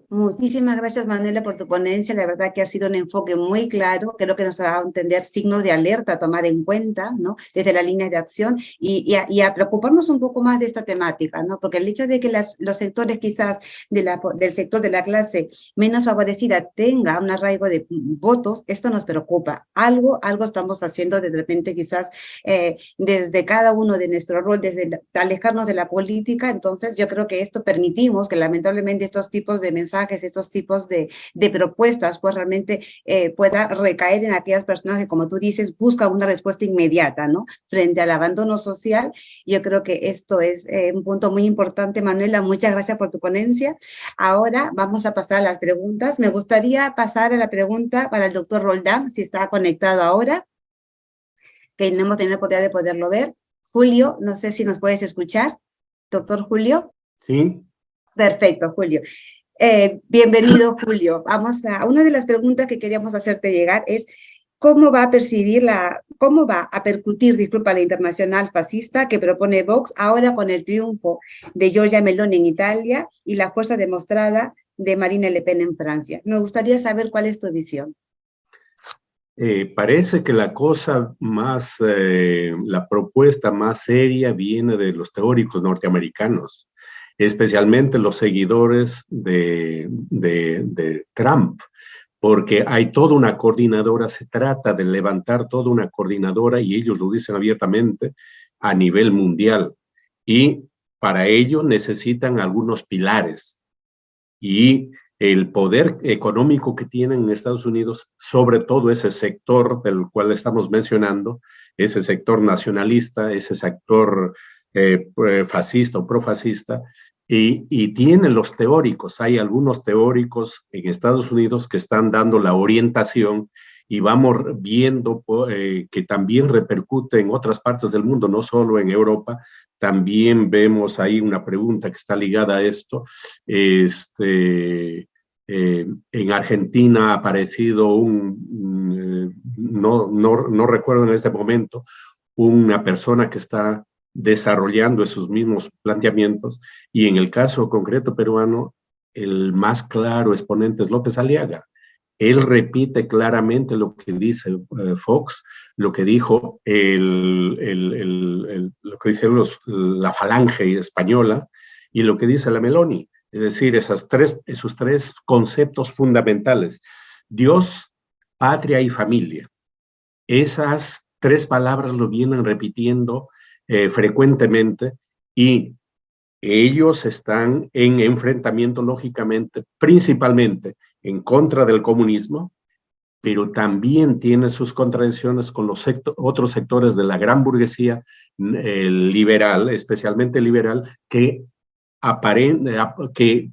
Muchísimas gracias, Manuela, por tu ponencia. La verdad que ha sido un enfoque muy claro. Creo que nos ha dado a entender signos de alerta a tomar en cuenta, ¿no? Desde la línea de acción y, y, a, preocuparnos un poco más de esta temática, ¿no? Porque el hecho de que las, los sectores quizás de la, del sector de la clase menos favorecida tenga un arraigo de votos, esto nos preocupa. Algo, algo estamos haciendo de repente quizás eh, desde cada uno de nuestro rol, desde alejarnos de la política. Entonces yo creo que esto permitimos que lamentablemente estos tipos de mensajes que estos tipos de, de propuestas, pues realmente eh, pueda recaer en aquellas personas que, como tú dices, buscan una respuesta inmediata, ¿no? Frente al abandono social. Yo creo que esto es eh, un punto muy importante, Manuela. Muchas gracias por tu ponencia. Ahora vamos a pasar a las preguntas. Me gustaría pasar a la pregunta para el doctor Roldán, si está conectado ahora, que no hemos tenido la oportunidad de poderlo ver. Julio, no sé si nos puedes escuchar. Doctor Julio. Sí. Perfecto, Julio. Eh, bienvenido, Julio. Vamos a, una de las preguntas que queríamos hacerte llegar es, ¿cómo va a percibir la, cómo va a percutir, disculpa, la internacional fascista que propone Vox ahora con el triunfo de Giorgia Meloni en Italia y la fuerza demostrada de Marine Le Pen en Francia? Nos gustaría saber cuál es tu visión. Eh, parece que la cosa más, eh, la propuesta más seria viene de los teóricos norteamericanos especialmente los seguidores de, de, Trump, porque hay toda una coordinadora, se trata de levantar toda una coordinadora y ellos lo dicen abiertamente a nivel mundial. Y para ello necesitan algunos pilares y el poder económico que tienen en Estados Unidos, sobre todo ese sector del cual estamos mencionando, ese sector nacionalista, ese sector eh, fascista o profascista, y, y tiene los teóricos. Hay algunos teóricos en Estados Unidos que están dando la orientación y vamos viendo eh, que también repercute en otras partes del mundo, no solo en Europa. También vemos ahí una pregunta que está ligada a esto. Este, eh, en Argentina ha aparecido un, eh, no, no, no recuerdo en este momento, una persona que está desarrollando esos mismos planteamientos y en el caso concreto peruano, el más claro exponente es López Aliaga. Él repite claramente lo que dice eh, Fox, lo que dijo el, lo que dice los, la falange española y lo que dice la Meloni. Es decir, esas tres, esos tres conceptos fundamentales. Dios, patria y familia. Esas tres palabras lo vienen repitiendo eh, frecuentemente y ellos están en enfrentamiento, lógicamente, principalmente en contra del comunismo, pero también tiene sus contradicciones con los otros sectores de la gran burguesía liberal, especialmente liberal, que, que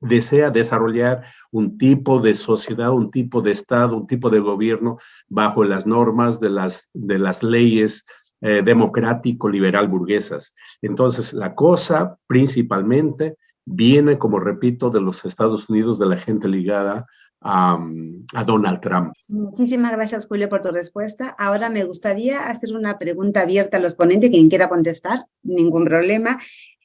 desea desarrollar un tipo de sociedad, un tipo de Estado, un tipo de gobierno bajo las normas de las, de las leyes eh, democrático, liberal, burguesas. Entonces, la cosa principalmente viene, como repito, de los Estados Unidos, de la gente ligada a, Donald Trump. Muchísimas gracias, Julio, por tu respuesta. Ahora me gustaría hacer una pregunta abierta a los ponentes, quien quiera contestar, ningún problema.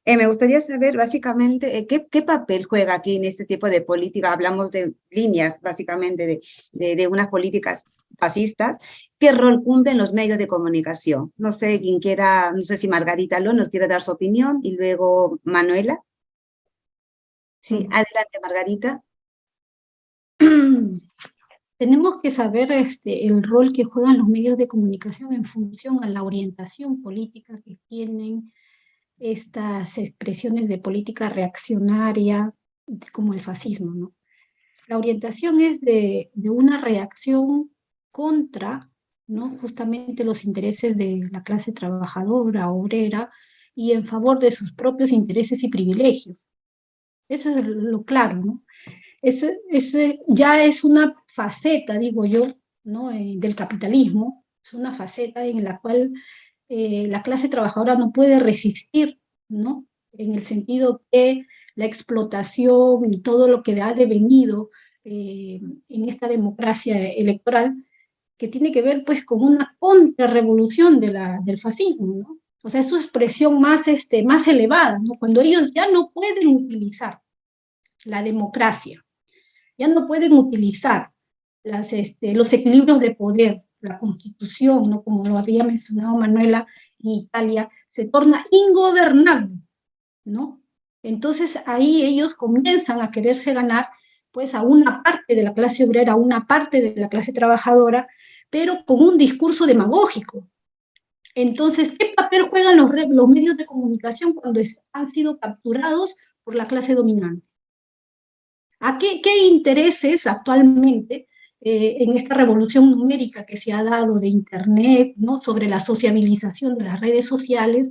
Eh, me gustaría saber básicamente eh, ¿qué, papel juega aquí en este tipo de política. Hablamos de líneas básicamente de, de, unas políticas fascistas. ¿Qué rol cumplen los medios de comunicación? No sé quién quiera, no sé si Margarita Lo nos quiere dar su opinión y luego Manuela. Sí, adelante Margarita. Tenemos que saber este, el rol que juegan los medios de comunicación en función a la orientación política que tienen estas expresiones de política reaccionaria, como el fascismo. ¿no? La orientación es de, de una reacción contra ¿no? justamente los intereses de la clase trabajadora, obrera, y en favor de sus propios intereses y privilegios. Eso es lo claro, ¿no? Ese, ese ya es una faceta, digo yo, ¿no? Eh, del capitalismo, es una faceta en la cual eh, la clase trabajadora no puede resistir, ¿no? En el sentido que la explotación y todo lo que ha devenido eh, en esta democracia electoral, que tiene que ver pues con una contrarrevolución del fascismo, ¿no? O sea, es su expresión más, este, más elevada. Cuando ellos ya no pueden utilizar la democracia, ya no pueden utilizar este, los equilibrios de poder, la constitución. Como lo había mencionado Manuela en Italia, se torna ingobernable, ¿no? Entonces ahí ellos comienzan a quererse ganar pues a una parte de la clase obrera, a una parte de la clase trabajadora, pero con un discurso demagógico, entonces, ¿qué papel juegan los, medios de comunicación cuando han sido capturados por la clase dominante? ¿A qué, qué intereses actualmente eh, en esta revolución numérica que se ha dado de Internet, ¿no? sobre la sociabilización de las redes sociales,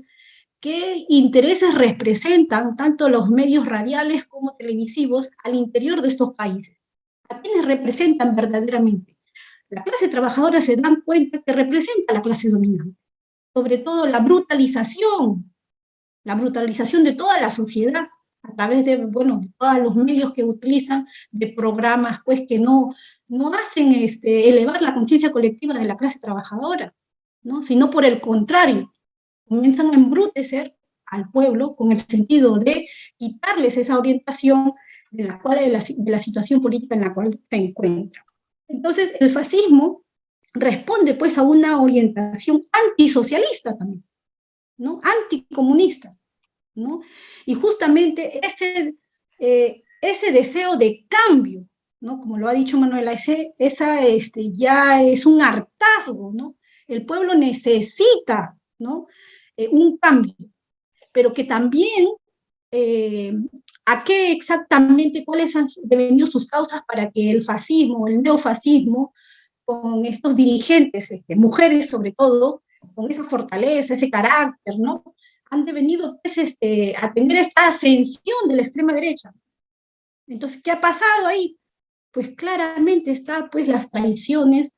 qué intereses representan tanto los medios radiales como televisivos al interior de estos países? ¿A quiénes representan verdaderamente? La clase trabajadora se dan cuenta que representa a la clase dominante sobre todo la brutalización, la brutalización de toda la sociedad a través de, bueno, todos los medios que utilizan, de programas pues que no, no hacen este, elevar la conciencia colectiva de la clase trabajadora, ¿no? sino por el contrario, comienzan a embrutecer al pueblo con el sentido de quitarles esa orientación de la, cual, de la, de la situación política en la cual se encuentra. Entonces, el fascismo responde pues a una orientación antisocialista también, ¿no? Anticomunista, ¿no? Y justamente ese, eh, ese deseo de cambio, ¿no? Como lo ha dicho Manuela, ese, esa este, ya es un hartazgo, ¿no? El pueblo necesita, ¿no? Eh, un cambio, pero que también eh, a qué exactamente, cuáles han devenido sus causas para que el fascismo, el neofascismo, con estos dirigentes, este, mujeres sobre todo, con esa fortaleza, ese carácter, ¿no? han devenido pues, este, a tener esta ascensión de la extrema derecha. Entonces, ¿qué ha pasado ahí? Pues claramente está pues las traiciones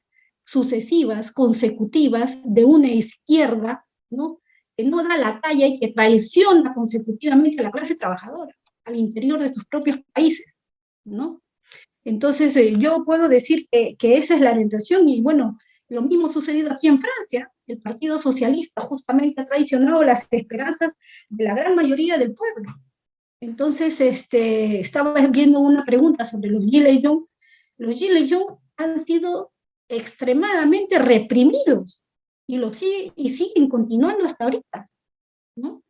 sucesivas, consecutivas, de una izquierda, ¿no? que no da la talla y que traiciona consecutivamente a la clase trabajadora al interior de sus propios países, ¿no? Entonces, eh, yo puedo decir que, que, esa es la orientación y bueno, lo mismo ha sucedido aquí en Francia. El Partido Socialista justamente ha traicionado las esperanzas de la gran mayoría del pueblo. Entonces, este, estaba viendo una pregunta sobre los Gilets Jaunes. Los Gilets Jaunes han sido extremadamente reprimidos y, lo sigue, y siguen continuando hasta ahorita, ¿no?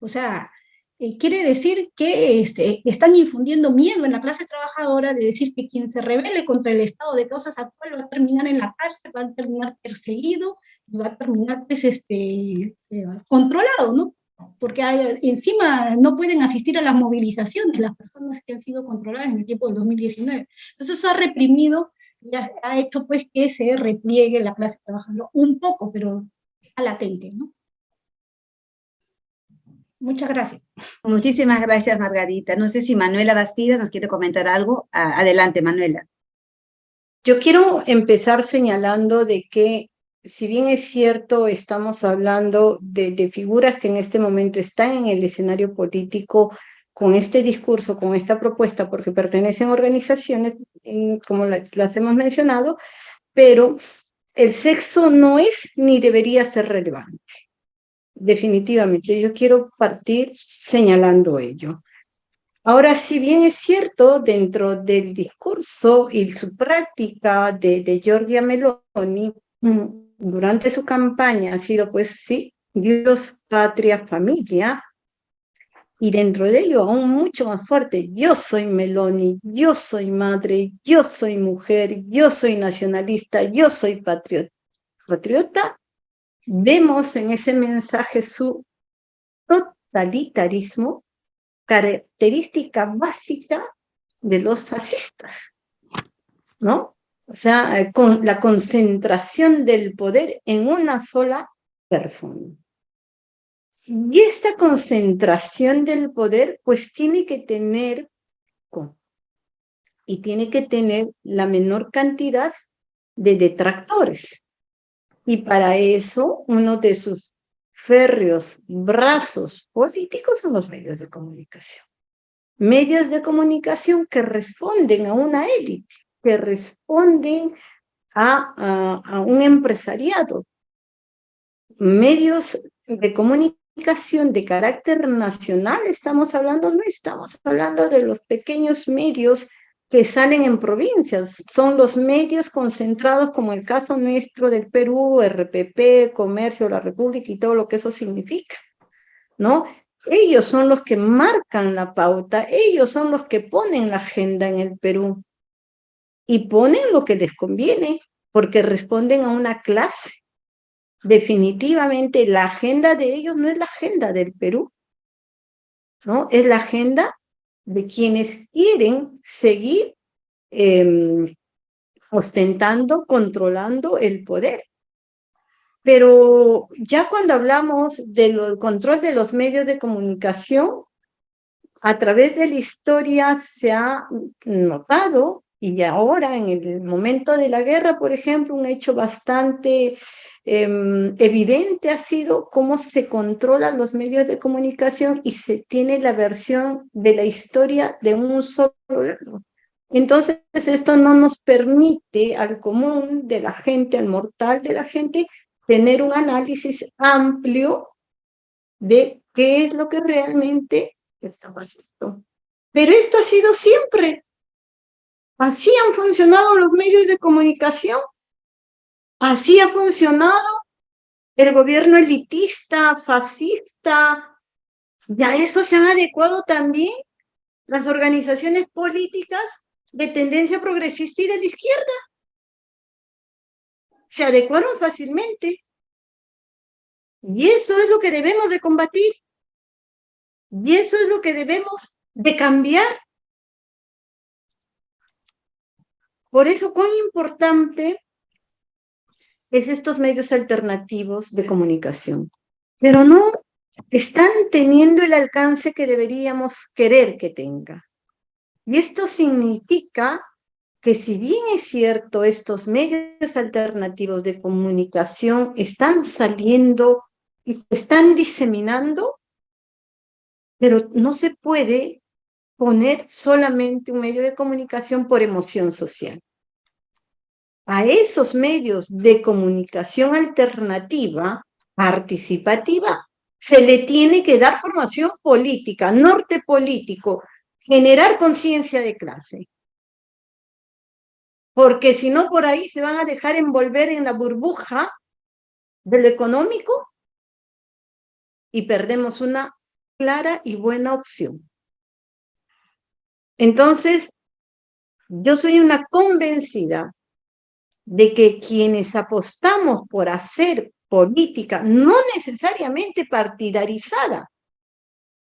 O sea, eh, quiere decir que este, están infundiendo miedo en la clase trabajadora de decir que quien se rebele contra el estado de cosas actual va a terminar en la cárcel, va a terminar perseguido y va a terminar pues, este, eh, controlado, ¿no? Porque encima no pueden asistir a las movilizaciones las personas que han sido controladas en el tiempo del 2019. Entonces eso ha reprimido ya ha hecho pues que se repliegue la clase trabajadora un poco, pero está latente, ¿no? Muchas gracias. Muchísimas gracias, Margarita. No sé si Manuela Bastida nos quiere comentar algo. Adelante, Manuela. Yo quiero empezar señalando de que, si bien es cierto, estamos hablando de, de figuras que en este momento están en el escenario político con este discurso, con esta propuesta, porque pertenecen a organizaciones, como las hemos mencionado, pero el sexo no es ni debería ser relevante. Definitivamente, yo quiero partir señalando ello. Ahora, si bien es cierto, dentro del discurso y su práctica de, de Giorgia Meloni, mm, durante su campaña ha sido, pues sí, Dios, patria, familia, y dentro de ello aún mucho más fuerte, yo soy Meloni, yo soy madre, yo soy mujer, yo soy nacionalista, yo soy patriota. vemos en ese mensaje su totalitarismo, característica básica de los fascistas, ¿no? O sea, eh, la concentración del poder en una sola persona. Y esta concentración del poder, pues tiene que tener, y tiene que tener la menor cantidad de detractores. Y para eso, uno de sus férreos brazos políticos son los medios de comunicación. Medios de comunicación que responden a una élite, que responden a, a un empresariado. Medios de comunicación de carácter nacional estamos hablando, no estamos hablando de los pequeños medios que salen en provincias, son los medios concentrados como el caso nuestro del Perú, RPP, Comercio, la República y todo lo que eso significa, ¿no? Ellos son los que marcan la pauta, ellos son los que ponen la agenda en el Perú y ponen lo que les conviene porque responden a una clase definitivamente la agenda de ellos no es la agenda del Perú, ¿no? Es la agenda de quienes quieren seguir em, ostentando, controlando el poder. Pero ya cuando hablamos del control de los medios de comunicación, a través de la historia se ha notado, y ahora en el momento de la guerra, por ejemplo, un hecho bastante Em, evidente ha sido cómo se controlan los medios de comunicación y se tiene la versión de la historia de un solo lado. Entonces, esto no nos permite al común de la gente, al mortal de la gente, tener un análisis amplio de qué es lo que realmente está pasando. Pero esto ha sido siempre. Así han funcionado los medios de comunicación Así ha funcionado el gobierno elitista, fascista, y a eso se han adecuado también las organizaciones políticas de tendencia progresista y de la izquierda. Se adecuaron fácilmente. Y eso es lo que debemos de combatir. Y eso es lo que debemos de cambiar. Por eso, cuán importante es estos medios alternativos de comunicación. Pero no están teniendo el alcance que deberíamos querer que tenga. Y esto significa que si bien es cierto, estos medios alternativos de comunicación están saliendo y se están diseminando, pero no se puede poner solamente un medio de comunicación por emoción social. A esos medios de comunicación alternativa, participativa, se le tiene que dar formación política, norte político, generar conciencia de clase. Porque si no, por ahí se van a dejar envolver en la burbuja del económico y perdemos una clara y buena opción. Entonces, yo soy una convencida de que quienes apostamos por hacer política, no necesariamente partidarizada,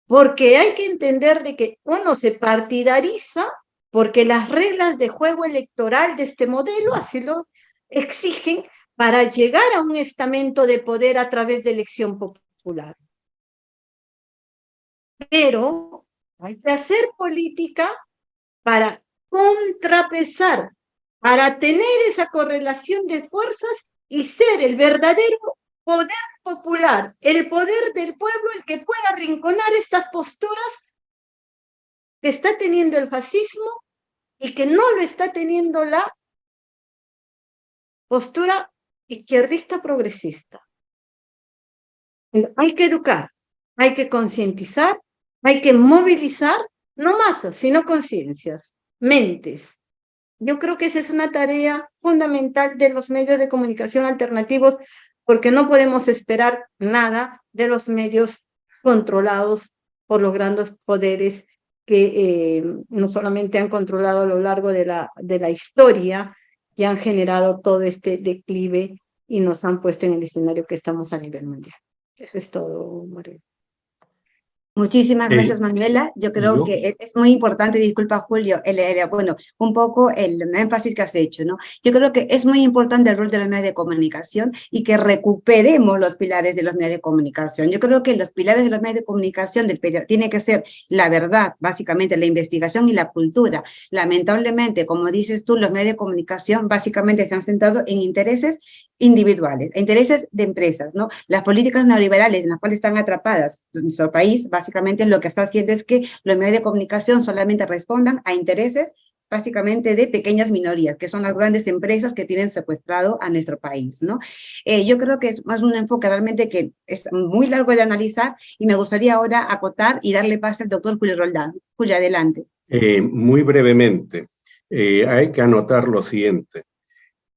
porque hay que entender de que uno se partidariza porque las reglas de juego electoral de este modelo así lo exigen para llegar a un estamento de poder a través de elección popular. Pero hay que hacer política para contrapesar, para tener esa correlación de fuerzas y ser el verdadero poder popular, el poder del pueblo, el que pueda arrinconar estas posturas que está teniendo el fascismo y que no lo está teniendo la postura izquierdista progresista. Hay que educar, hay que concientizar hay que movilizar no masas, sino conciencias, mentes. Yo creo que esa es una tarea fundamental de los medios de comunicación alternativos, porque no podemos esperar nada de los medios controlados por los grandes poderes que eh, no solamente han controlado a lo largo de la, de la historia, que han generado todo este declive y nos han puesto en el escenario que estamos a nivel mundial. Eso es todo, María. Muchísimas gracias, Manuela. Yo creo que e, es muy importante, disculpa Julio, el, bueno, un poco el énfasis que has hecho, ¿no? Yo creo que es muy importante el rol de los medios de comunicación y que recuperemos los pilares de los medios de comunicación. Yo creo que los pilares de los medios de comunicación del periodo tiene que ser la verdad, básicamente la investigación y la cultura. Lamentablemente, como dices tú, los medios de comunicación básicamente se han centrado en intereses individuales, intereses de empresas, ¿no? Las políticas neoliberales en las cuales están atrapadas nuestro país, básicamente lo que está haciendo es que los medios de comunicación solamente respondan a intereses básicamente de pequeñas minorías, que son las grandes empresas que tienen secuestrado a nuestro país, ¿no? Eh, yo creo que es más un enfoque realmente que es muy largo de analizar y me gustaría ahora acotar y darle paso al doctor Julio Roldán. Julio, adelante. Eh, muy brevemente, eh, hay que anotar lo siguiente.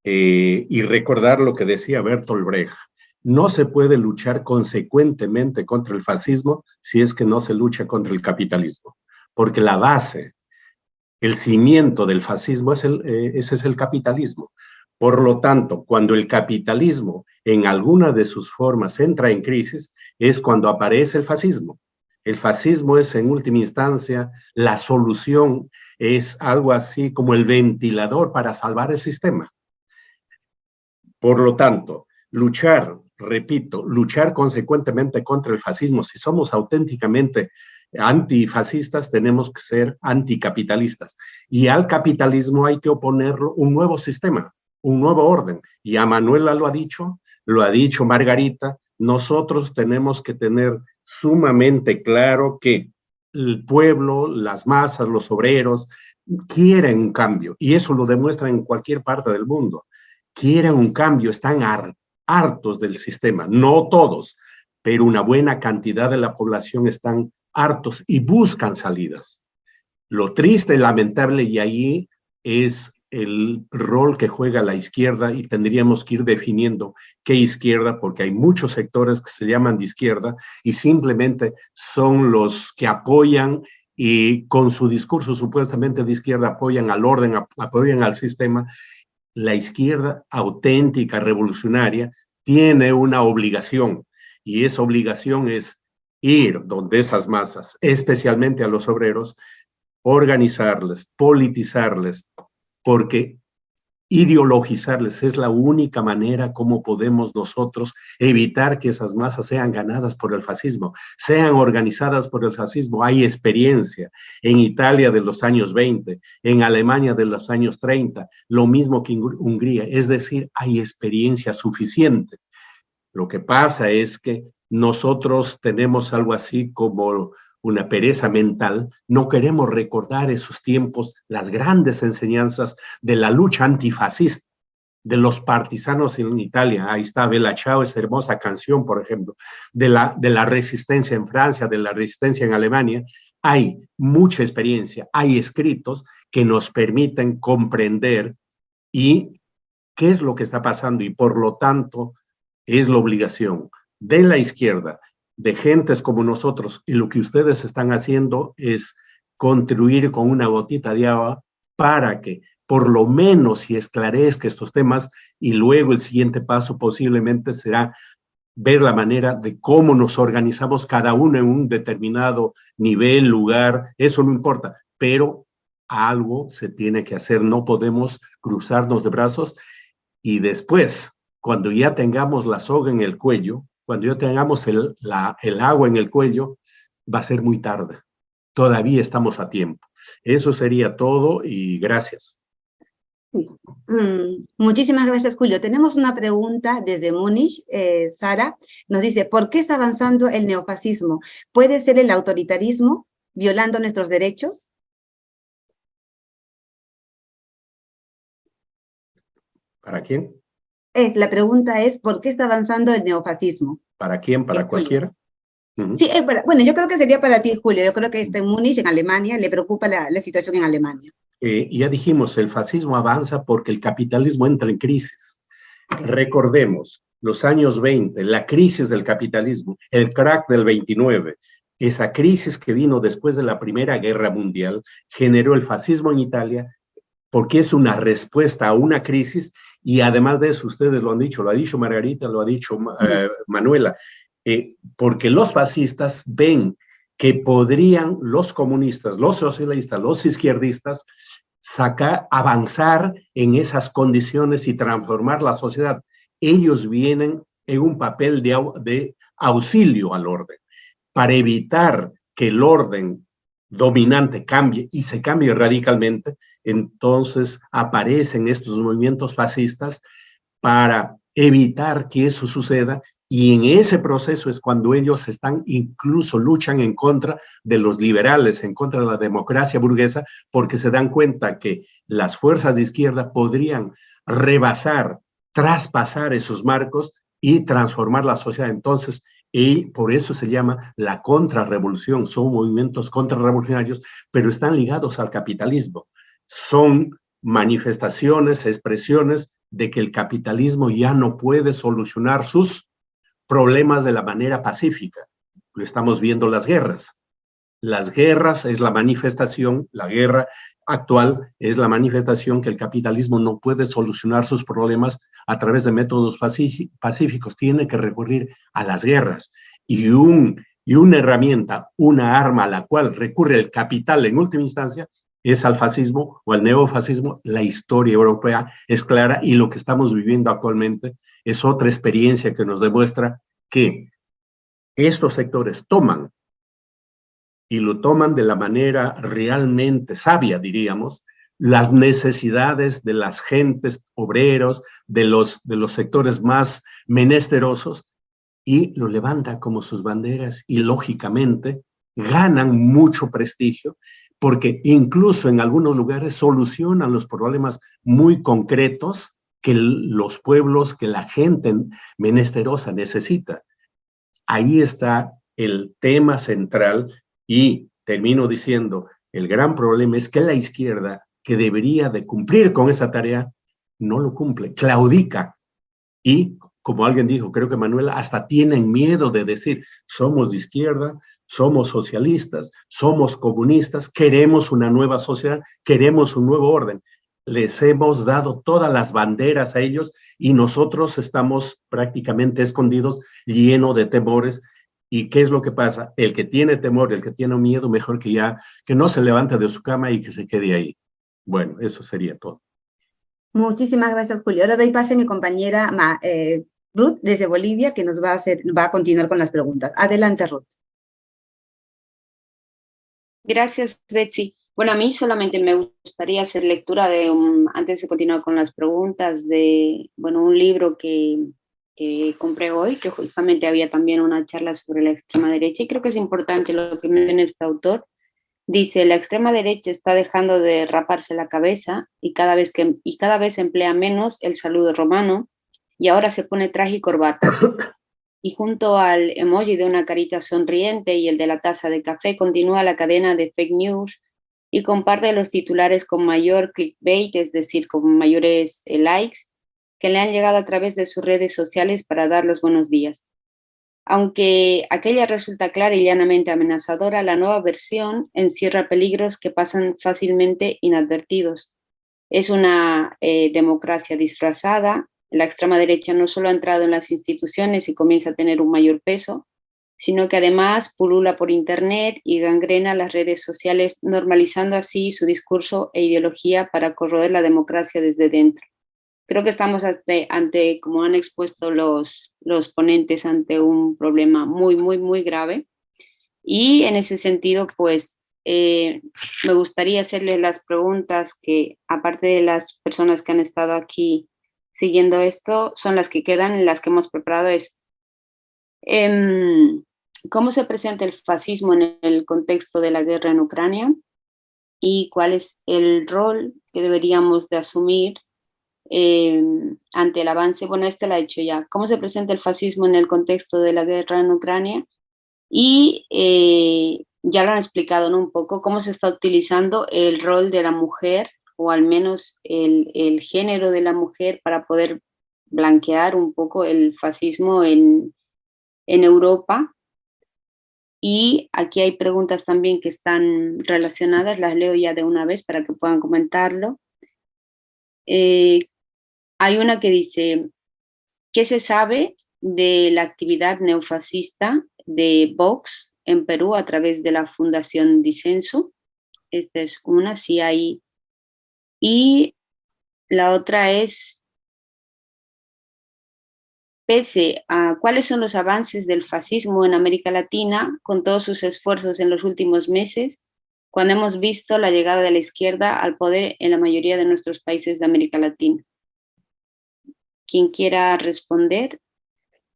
Eh, y recordar lo que decía Bertolt Brecht. No se puede luchar consecuentemente contra el fascismo si es que no se lucha contra el capitalismo, porque la base, el cimiento del fascismo, es el, eh, ese es el capitalismo. Por lo tanto, cuando el capitalismo en alguna de sus formas entra en crisis, es cuando aparece el fascismo. El fascismo es en última instancia la solución, es algo así como el ventilador para salvar el sistema. Por lo tanto, luchar, repito, luchar consecuentemente contra el fascismo, si somos auténticamente antifascistas, tenemos que ser anticapitalistas. Y al capitalismo hay que oponerlo un nuevo sistema, un nuevo orden. Y a Manuela lo ha dicho, lo ha dicho Margarita, nosotros tenemos que tener sumamente claro que el pueblo, las masas, los obreros, quieren un cambio. Y eso lo demuestran en cualquier parte del mundo quieren un cambio, están hartos del sistema, no todos, pero una buena cantidad de la población están hartos y buscan salidas. Lo triste lamentable y ahí es el rol que juega la izquierda y tendríamos que ir definiendo qué izquierda, porque hay muchos sectores que se llaman de izquierda y simplemente son los que apoyan y con su discurso supuestamente de izquierda apoyan al orden, apoyan al sistema la izquierda auténtica, revolucionaria, tiene una obligación, y esa obligación es ir donde esas masas, especialmente a los obreros, organizarles, politizarles, porque ideologizarles, es la única manera como podemos nosotros evitar que esas masas sean ganadas por el fascismo, sean organizadas por el fascismo. Hay experiencia en Italia de los años 20, en Alemania de los años 30, lo mismo que en Hungría, es decir, hay experiencia suficiente. Lo que pasa es que nosotros tenemos algo así como una pereza mental, no queremos recordar esos tiempos, las grandes enseñanzas de la lucha antifascista, de los partisanos en Italia, ahí está Bella Ciao, esa hermosa canción, por ejemplo, de la, de la resistencia en Francia, de la resistencia en Alemania, hay mucha experiencia, hay escritos que nos permiten comprender y qué es lo que está pasando y por lo tanto es la obligación de la izquierda de gentes como nosotros y lo que ustedes están haciendo es contribuir con una gotita de agua para que por lo menos si esclarezca estos temas y luego el siguiente paso posiblemente será ver la manera de cómo nos organizamos cada uno en un determinado nivel, lugar, eso no importa, pero algo se tiene que hacer, no podemos cruzarnos de brazos y después, cuando ya tengamos la soga en el cuello, cuando ya tengamos el, el agua en el cuello, va a ser muy tarde. Todavía estamos a tiempo. Eso sería todo y gracias. Mm, muchísimas gracias, Julio. Tenemos una pregunta desde Múnich. Eh, Sara nos dice, ¿por qué está avanzando el neofascismo? ¿Puede ser el autoritarismo violando nuestros derechos? ¿Para quién? La pregunta es, ¿por qué está avanzando el neofascismo? ¿Para quién? ¿Para cualquiera? Sí, eh, bueno, yo creo que sería para ti, Julio. Yo creo que está en Múnich, en Alemania, le preocupa la, situación en Alemania. Eh, ya dijimos, el fascismo avanza porque el capitalismo entra en crisis. Recordemos, los años 20, la crisis del capitalismo, el crack del 29, esa crisis que vino después de la Primera Guerra Mundial, generó el fascismo en Italia porque es una respuesta a una crisis y además de eso, ustedes lo han dicho, lo ha dicho Margarita, lo ha dicho eh, Manuela, eh, porque los fascistas ven que podrían los comunistas, los socialistas, los izquierdistas, sacar, avanzar en esas condiciones y transformar la sociedad. Ellos vienen en un papel de, de auxilio al orden, para evitar que el orden dominante cambie y se cambie radicalmente, entonces aparecen estos movimientos fascistas para evitar que eso suceda y en ese proceso es cuando ellos están, incluso luchan en contra de los liberales, en contra de la democracia burguesa, porque se dan cuenta que las fuerzas de izquierda podrían rebasar, traspasar esos marcos y transformar la sociedad. Entonces, y por eso se llama la contrarrevolución. Son movimientos contrarrevolucionarios, pero están ligados al capitalismo. Son manifestaciones, expresiones de que el capitalismo ya no puede solucionar sus problemas de la manera pacífica. Lo estamos viendo las guerras. Las guerras es la manifestación, la guerra actual es la manifestación que el capitalismo no puede solucionar sus problemas a través de métodos pacíficos, tiene que recurrir a las guerras. Y, un, y una herramienta, una arma a la cual recurre el capital en última instancia, es al fascismo o al neofascismo. La historia europea es clara y lo que estamos viviendo actualmente es otra experiencia que nos demuestra que estos sectores toman y lo toman de la manera realmente sabia, diríamos, las necesidades de las gentes obreros, de los, de los sectores más menesterosos, y lo levanta como sus banderas y lógicamente ganan mucho prestigio porque incluso en algunos lugares solucionan los problemas muy concretos que los pueblos, que la gente menesterosa necesita. Ahí está el tema central y termino diciendo, el gran problema es que la izquierda, que debería de cumplir con esa tarea, no lo cumple, claudica. Y, como alguien dijo, creo que Manuela, hasta tienen miedo de decir, somos de izquierda, somos socialistas, somos comunistas, queremos una nueva sociedad, queremos un nuevo orden. Les hemos dado todas las banderas a ellos y nosotros estamos prácticamente escondidos, llenos de temores, ¿Y qué es lo que pasa? El que tiene temor, el que tiene miedo, mejor que ya, que no se levante de su cama y que se quede ahí. Bueno, eso sería todo. Muchísimas gracias, Julio. Ahora doy pase a mi compañera eh, Ruth desde Bolivia, que nos va a, hacer, va a continuar con las preguntas. Adelante, Ruth. Gracias, Betsy. Bueno, a mí solamente me gustaría hacer lectura de, un, antes de continuar con las preguntas, de bueno, un libro que, que compré hoy, que justamente había también una charla sobre la extrema derecha, y creo que es importante lo que menciona este autor. Dice, la extrema derecha está dejando de raparse la cabeza y cada vez, que, y cada vez emplea menos el saludo romano, y ahora se pone traje y corbata. Y junto al emoji de una carita sonriente y el de la taza de café, continúa la cadena de fake news y comparte los titulares con mayor clickbait, es decir, con mayores eh, likes, que le han llegado a través de sus redes sociales para dar los buenos días. Aunque aquella resulta clara y llanamente amenazadora, la nueva versión encierra peligros que pasan fácilmente inadvertidos. Es una eh, democracia disfrazada, la extrema derecha no solo ha entrado en las instituciones y comienza a tener un mayor peso, sino que además pulula por internet y gangrena las redes sociales, normalizando así su discurso e ideología para corroer la democracia desde dentro creo que estamos ante, como han expuesto los, los ponentes, ante un problema muy, muy, muy grave. Y en ese sentido, pues, eh, me gustaría hacerles las preguntas que, aparte de las personas que han estado aquí siguiendo esto, son las que quedan, en las que hemos preparado es, em, ¿cómo se presenta el fascismo en el contexto de la guerra en Ucrania? ¿Y cuál es el rol que deberíamos de asumir Em, ante el avance, bueno, este lo ha hecho ya, cómo se presenta el fascismo en el contexto de la guerra en Ucrania y eh, ya lo han explicado ¿no? un poco, cómo se está utilizando el rol de la mujer o al menos el, el género de la mujer para poder blanquear un poco el fascismo en, en Europa. Y aquí hay preguntas también que están relacionadas, las leo ya de una vez para que puedan comentarlo. Eh, hay una que dice, ¿qué se sabe de la actividad neofascista de Vox en Perú a través de la Fundación Disenso? Esta es una, sí hay. Y la otra es, pese a cuáles son los avances del fascismo en América Latina, con todos sus esfuerzos en los últimos meses, cuando hemos visto la llegada de la izquierda al poder en la mayoría de nuestros países de América Latina. Quien quiera responder.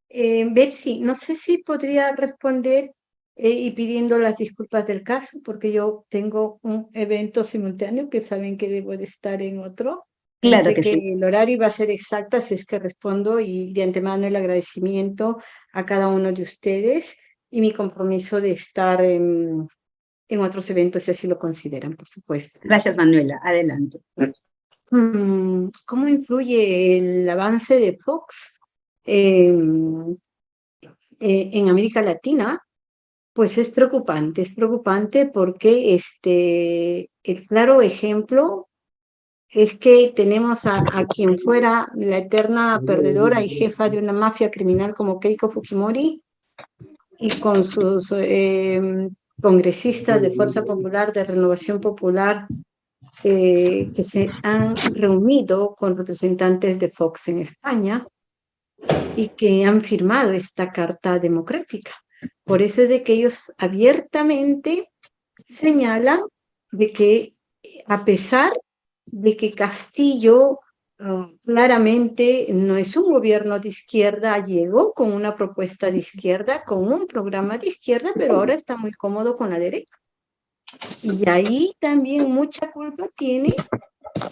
Eh, Betsy, no sé si podría responder eh, y pidiendo las disculpas del caso, porque yo tengo un evento simultáneo que saben que debo de estar en otro. Claro que, sí. El horario va a ser exacto, así es que respondo y de antemano el agradecimiento a cada uno de ustedes y mi compromiso de estar en, en otros eventos si así lo consideran, por supuesto. Gracias, Manuela. Adelante. Mm, ¿Cómo influye el avance de Fox en, eh, en América Latina? Pues es preocupante, es preocupante porque este, el claro ejemplo es que tenemos a, quien fuera la eterna perdedora y jefa de una mafia criminal como Keiko Fujimori y con sus eh, congresistas de Fuerza Popular, de Renovación Popular, que se han reunido con representantes de Fox en España y que han firmado esta carta democrática. Por eso es de que ellos abiertamente señalan de que a pesar de que Castillo ah, claramente no es un gobierno de izquierda, llegó con una propuesta de izquierda, con un programa de izquierda, pero ahora está muy cómodo con la derecha. Y ahí también mucha culpa tiene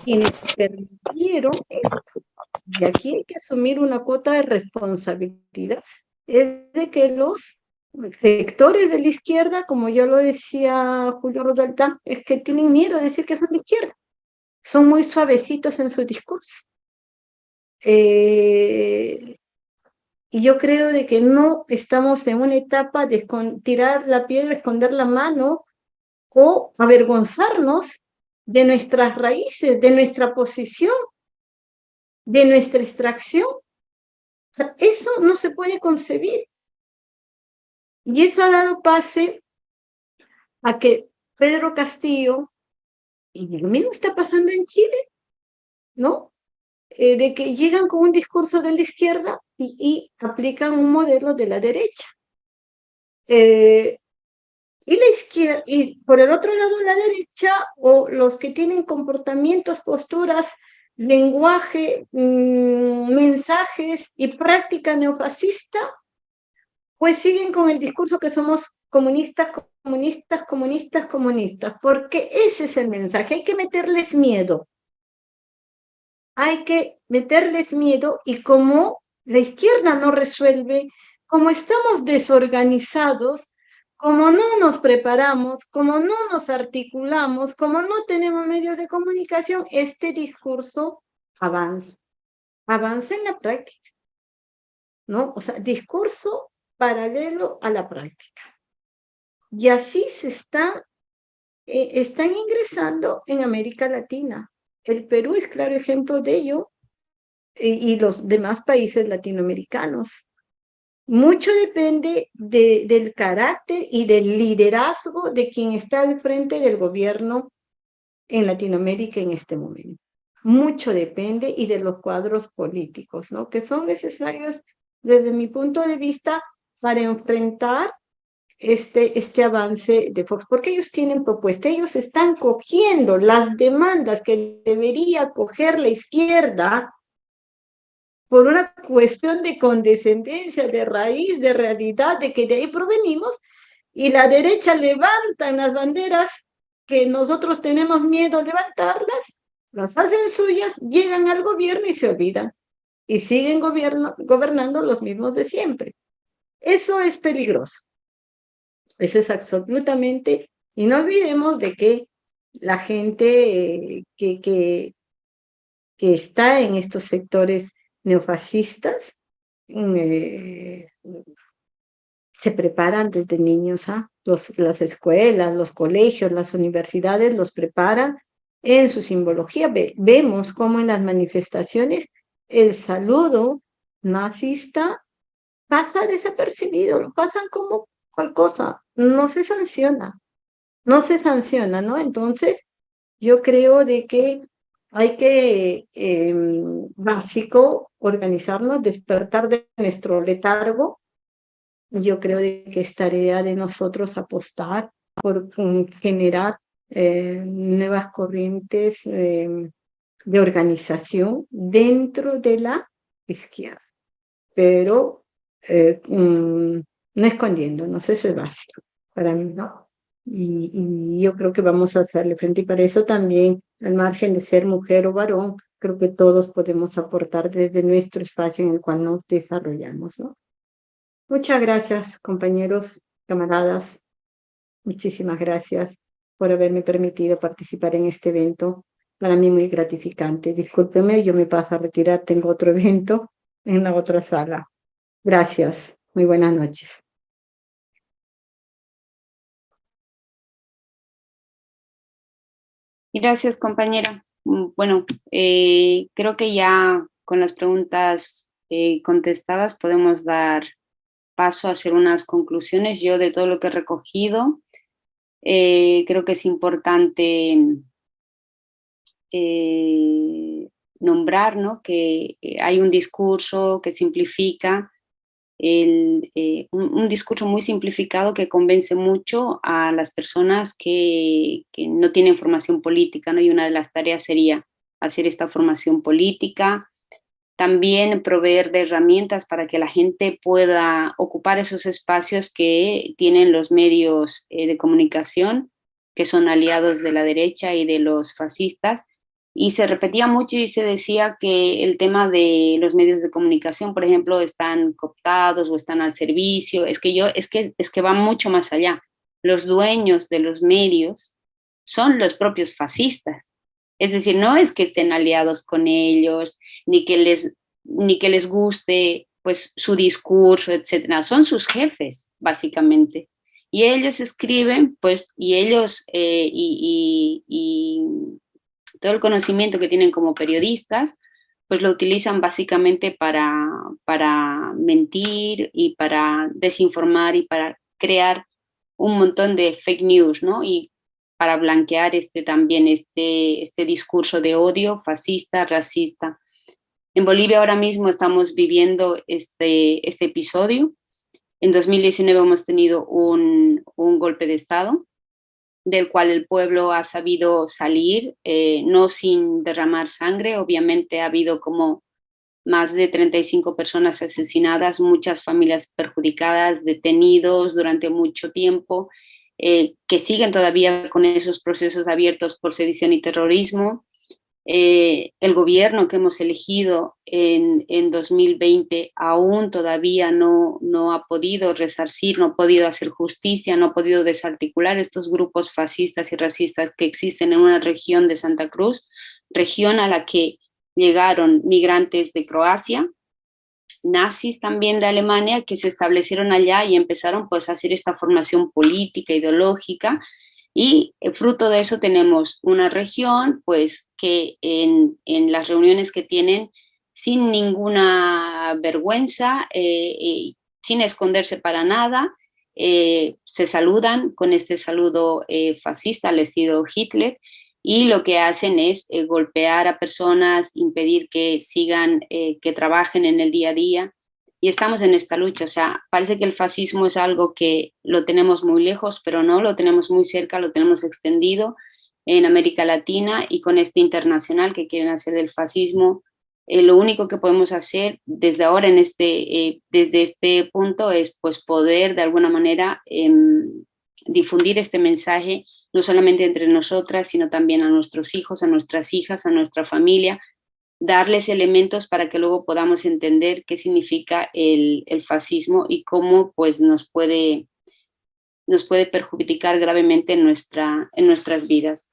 quienes permitieron esto. Y aquí hay que asumir una cuota de responsabilidad. Es de que los sectores de la izquierda, como ya lo decía Julio Rodaltán, es que tienen miedo de decir que son de izquierda. Son muy suavecitos en su discurso. Eh, y yo creo de que no estamos en una etapa de tirar la piedra, esconder la mano o avergonzarnos de nuestras raíces, de nuestra posición, de nuestra extracción. Eso no se puede concebir. Y eso ha dado pase a que Pedro Castillo, y lo mismo está pasando en Chile, ¿no? eh, de que llegan con un discurso de la izquierda y, aplican un modelo de la derecha. Eh, y la izquierda, y por el otro lado la derecha, o los que tienen comportamientos, posturas, lenguaje, mm, mensajes y práctica neofascista, pues siguen con el discurso que somos comunistas, comunistas, comunistas, comunistas, porque ese es el mensaje, hay que meterles miedo. Hay que meterles miedo y como la izquierda no resuelve, como estamos desorganizados, como no nos preparamos, como no nos articulamos, como no tenemos medios de comunicación, este discurso avanza, avanza en la práctica, ¿no? O sea, discurso paralelo a la práctica. Y así se está, eh, están ingresando en América Latina. El Perú es claro ejemplo de ello y los demás países latinoamericanos. Mucho depende de, del carácter y del liderazgo de quien está al frente del gobierno en Latinoamérica en este momento. Mucho depende y de los cuadros políticos, ¿no? Que son necesarios desde mi punto de vista para enfrentar este, este avance de Fox, porque ellos tienen propuesta, ellos están cogiendo las demandas que debería coger la izquierda por una cuestión de condescendencia, de raíz, de realidad, de que de ahí provenimos, y la derecha levanta las banderas que nosotros tenemos miedo a levantarlas, las hacen suyas, llegan al gobierno y se olvidan, y siguen gobierno, gobernando los mismos de siempre. Eso es peligroso. Eso es absolutamente, y no olvidemos de que la gente eh, que, que, que está en estos sectores neofascistas eh, se preparan desde niños, ¿ah? los, las escuelas, los colegios, las universidades los preparan en su simbología. vemos cómo en las manifestaciones el saludo nazista pasa desapercibido, lo pasan como cual cosa, no se sanciona, no se sanciona, ¿no? Entonces, yo creo de que hay que, em, básico, organizarnos, despertar de nuestro letargo. Yo creo que es tarea de nosotros apostar por mm, generar eh, nuevas corrientes em, de organización dentro de la izquierda, pero eh, mm, no escondiéndonos, eso es básico para mí, ¿no? Y, yo creo que vamos a hacerle frente y para eso también, al margen de ser mujer o varón, creo que todos podemos aportar desde nuestro espacio en el cual nos desarrollamos. ¿no? Muchas gracias, compañeros, camaradas. Muchísimas gracias por haberme permitido participar en este evento. Para mí muy gratificante. Discúlpeme, yo me paso a retirar, tengo otro evento en la otra sala. Gracias. Muy buenas noches. Gracias, compañera. Mm, bueno, eh, creo que ya con las preguntas eh, contestadas podemos dar paso a hacer unas conclusiones. Yo de todo lo que he recogido, eh, creo que es importante nombrar ¿no? que hay un discurso que simplifica eh, un, discurso muy simplificado que convence mucho a las personas que, que, no tienen formación política, y una de las tareas sería hacer esta formación política, también proveer de herramientas para que la gente pueda ocupar esos espacios que tienen los medios eh, de comunicación, que son aliados de la derecha y de los fascistas, y se repetía mucho y se decía que el tema de los medios de comunicación, por ejemplo, están cooptados o están al servicio, es que yo, es que, es que va mucho más allá. Los dueños de los medios son los propios fascistas. Es decir, no es que estén aliados con ellos, ni que les, ni que les guste pues, su discurso, etcétera. Son sus jefes, básicamente. Y ellos escriben, pues, y ellos, eh, y, todo el conocimiento que tienen como periodistas, pues lo utilizan básicamente para, para mentir y para desinformar y para crear un montón de fake news, ¿no? Y para blanquear este, también este, este discurso de odio fascista, racista. En Bolivia ahora mismo estamos viviendo este, este episodio. En 2019 hemos tenido un, un golpe de Estado, del cual el pueblo ha sabido salir, eh, no sin derramar sangre, obviamente ha habido como más de 35 personas asesinadas, muchas familias perjudicadas, detenidos durante mucho tiempo, eh, que siguen todavía con esos procesos abiertos por sedición y terrorismo. Eh, el gobierno que hemos elegido en, en 2020 aún todavía no, no ha podido resarcir, no ha podido hacer justicia, no ha podido desarticular estos grupos fascistas y racistas que existen en una región de Santa Cruz, región a la que llegaron migrantes de Croacia, nazis también de Alemania que se establecieron allá y empezaron pues a hacer esta formación política, ideológica y eh, fruto de eso tenemos una región pues que en, en las reuniones que tienen sin ninguna vergüenza, eh, eh, sin esconderse para nada, se saludan con este saludo fascista al estilo Hitler y lo que hacen es golpear a personas, impedir que sigan, que trabajen en el día a día. Y estamos en esta lucha, o sea, parece que el fascismo es algo que lo tenemos muy lejos, pero no, lo tenemos muy cerca, lo tenemos extendido en América Latina y con este internacional que quieren hacer del fascismo. Eh, lo único que podemos hacer desde ahora, en este, desde este punto, es pues, poder de alguna manera em, difundir este mensaje no solamente entre nosotras, sino también a nuestros hijos, a nuestras hijas, a nuestra familia, darles elementos para que luego podamos entender qué significa el, fascismo y cómo pues, nos, puede, nos puede perjudicar gravemente en, nuestra, en nuestras vidas.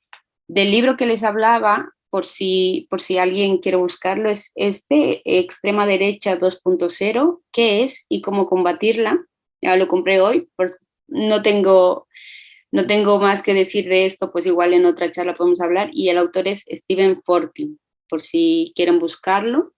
Del libro que les hablaba, por si, por si alguien quiere buscarlo, es este, Extrema Derecha 2.0, qué es y cómo combatirla. Ya lo compré hoy, no tengo no tengo más que decir de esto, pues igual en otra charla podemos hablar. Y el autor es Stephen Fortin, por si quieren buscarlo.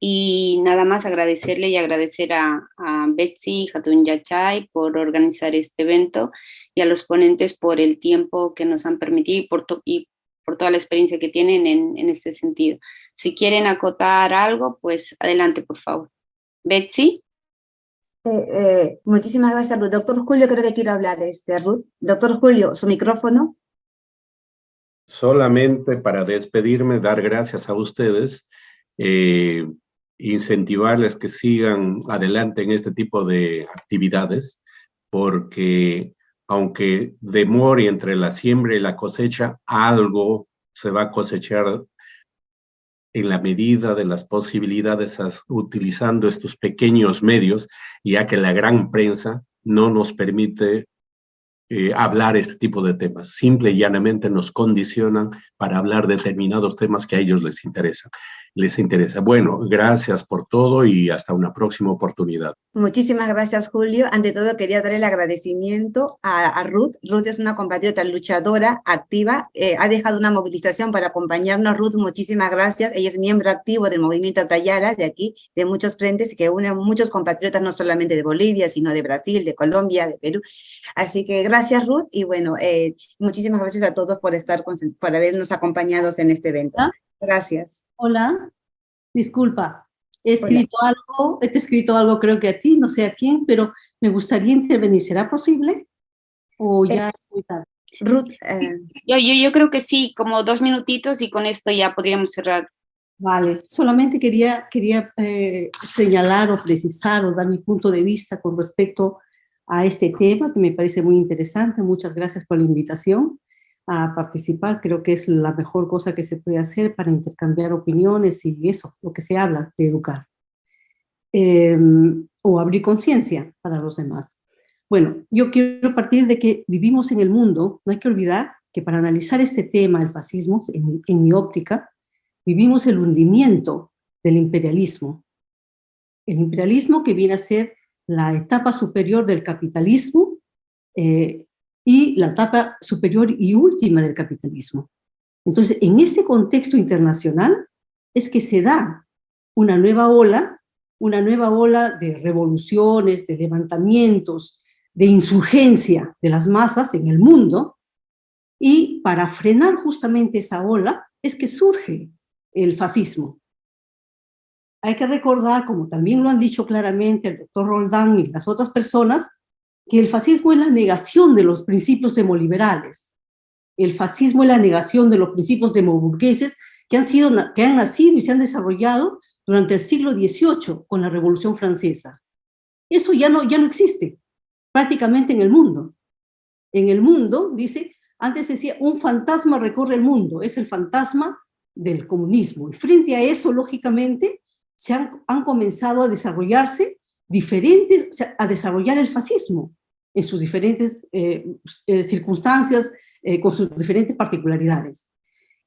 Y nada más agradecerle y agradecer a, Betsy Hatun Yachay por organizar este evento y a los ponentes por el tiempo que nos han permitido y por, y por toda la experiencia que tienen en, en este sentido. Si quieren acotar algo, pues adelante, por favor. Betsy. Eh, eh, muchísimas gracias, Ruth. Doctor Julio, creo que quiero hablar, este, Ruth. Doctor Julio, su micrófono. Solamente para despedirme, dar gracias a ustedes, eh, incentivarles que sigan adelante en este tipo de actividades, porque aunque demore entre la siembra y la cosecha, algo se va a cosechar en la medida de las posibilidades utilizando estos pequeños medios, ya que la gran prensa no nos permite eh, hablar este tipo de temas. Simple y llanamente nos condicionan para hablar determinados temas que a ellos les interesan les interesa. Bueno, gracias por todo y hasta una próxima oportunidad. Muchísimas gracias, Julio. Ante todo, quería dar el agradecimiento a, Ruth. Ruth es una compatriota luchadora, activa. Eh, ha dejado una movilización para acompañarnos. Ruth, muchísimas gracias. Ella es miembro activo del movimiento Tayala, de aquí, de muchos frentes, y que une a muchos compatriotas, no solamente de Bolivia, sino de Brasil, de Colombia, de Perú. Así que gracias, Ruth. Y bueno, eh, muchísimas gracias a todos por, estar, por habernos acompañado en este evento. Gracias. Hola, disculpa. He escrito algo, he escrito algo creo que a ti, no sé a quién, pero me gustaría intervenir. ¿Será posible? ¿O ya es muy tarde? Ruth. Eh, yo, yo, yo creo que sí, como dos minutitos y con esto ya podríamos cerrar. Vale, solamente quería, quería eh, señalar o precisar o dar mi punto de vista con respecto a este tema que me parece muy interesante. Muchas gracias por la invitación a participar, creo que es la mejor cosa que se puede hacer para intercambiar opiniones y eso, lo que se habla de educar. Em, o abrir conciencia para los demás. Bueno, yo quiero partir de que vivimos en el mundo, no hay que olvidar que para analizar este tema, el fascismo, en, en mi óptica, vivimos el hundimiento del imperialismo. El imperialismo que viene a ser la etapa superior del capitalismo, eh, y la etapa superior y última del capitalismo. Entonces, en este contexto internacional es que se da una nueva ola, una nueva ola de revoluciones, de levantamientos, de insurgencia de las masas en el mundo, y para frenar justamente esa ola es que surge el fascismo. hay que recordar, como también lo han dicho claramente el doctor Roldán y las otras personas, que el fascismo es la negación de los principios demoliberales. El fascismo es la negación de los principios demoburgueses que han, sido, que han nacido y se han desarrollado durante el siglo XVIII con la Revolución Francesa. Eso ya no, ya no existe prácticamente en el mundo. En el mundo, dice, antes decía, un fantasma recorre el mundo, es el fantasma del comunismo. Y frente a eso, lógicamente, se han, han comenzado a desarrollarse diferentes, a desarrollar el fascismo en sus diferentes eh, eh, circunstancias, eh, con sus diferentes particularidades.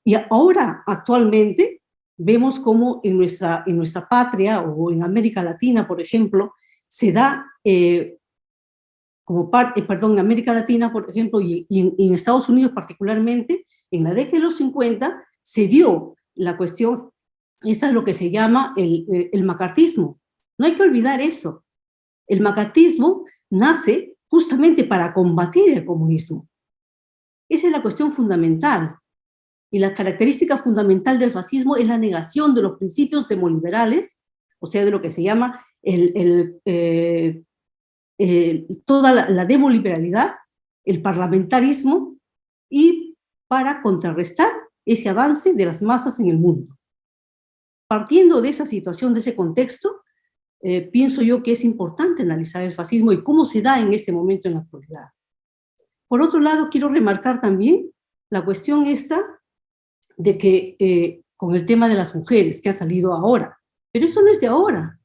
Y ahora, actualmente, vemos cómo en nuestra, en nuestra patria o en América Latina, por ejemplo, se da, como parte, perdón, en América Latina, por ejemplo, y, en, en, Estados Unidos particularmente, en la década de los 50, se dio la cuestión, esa es lo que se llama el, el macartismo. No hay que olvidar eso. El macartismo nace justamente para combatir el comunismo. Esa es la cuestión fundamental. Y la característica fundamental del fascismo es la negación de los principios demoliberales, o sea, de lo que se llama el, eh, toda la demoliberalidad, el parlamentarismo, y para contrarrestar ese avance de las masas en el mundo. Partiendo de esa situación, de ese contexto, eh, pienso yo que es importante analizar el fascismo y cómo se da en este momento en la actualidad. Por otro lado, quiero remarcar también la cuestión esta de que eh, con el tema de las mujeres que ha salido ahora, pero eso no es de ahora.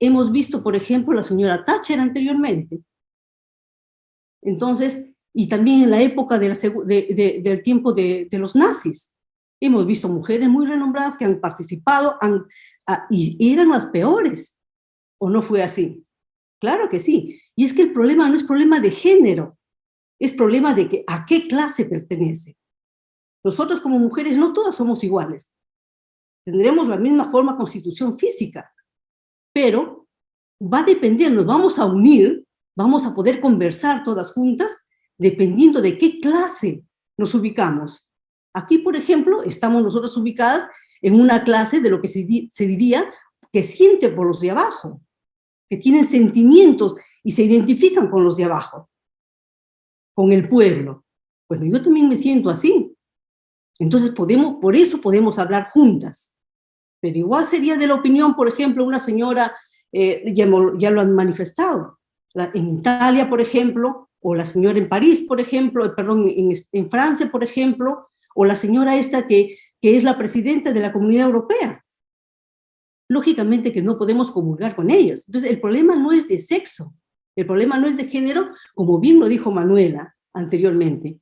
Hemos visto, por ejemplo, la señora Thatcher anteriormente. Entonces, y también en la época del tiempo de, los nazis, hemos visto mujeres muy renombradas que han participado, han, Y eran las peores. ¿O no fue así? Claro que sí. Y es que el problema no es problema de género, es problema de que a qué clase pertenece. Nosotros como mujeres no todas somos iguales. Tendremos la misma forma constitución física, pero va a depender, nos vamos a unir, vamos a poder conversar todas juntas, dependiendo de qué clase nos ubicamos. Aquí, por ejemplo, estamos nosotros ubicadas en una clase de lo que se, diría que siente por los de abajo, que tienen sentimientos y se identifican con los de abajo, con el pueblo. Bueno, yo también me siento así. Entonces, podemos, por eso podemos hablar juntas. Pero igual sería de la opinión, por ejemplo, una señora, eh, ya, lo han manifestado, en Italia, por ejemplo, o la señora en París, por ejemplo, eh, perdón, en, en Francia, por ejemplo, o la señora esta que que es la presidenta de la Comunidad Europea. Lógicamente que no podemos comulgar con ellos. Entonces, el problema no es de sexo, el problema no es de género, como bien lo dijo Manuela anteriormente.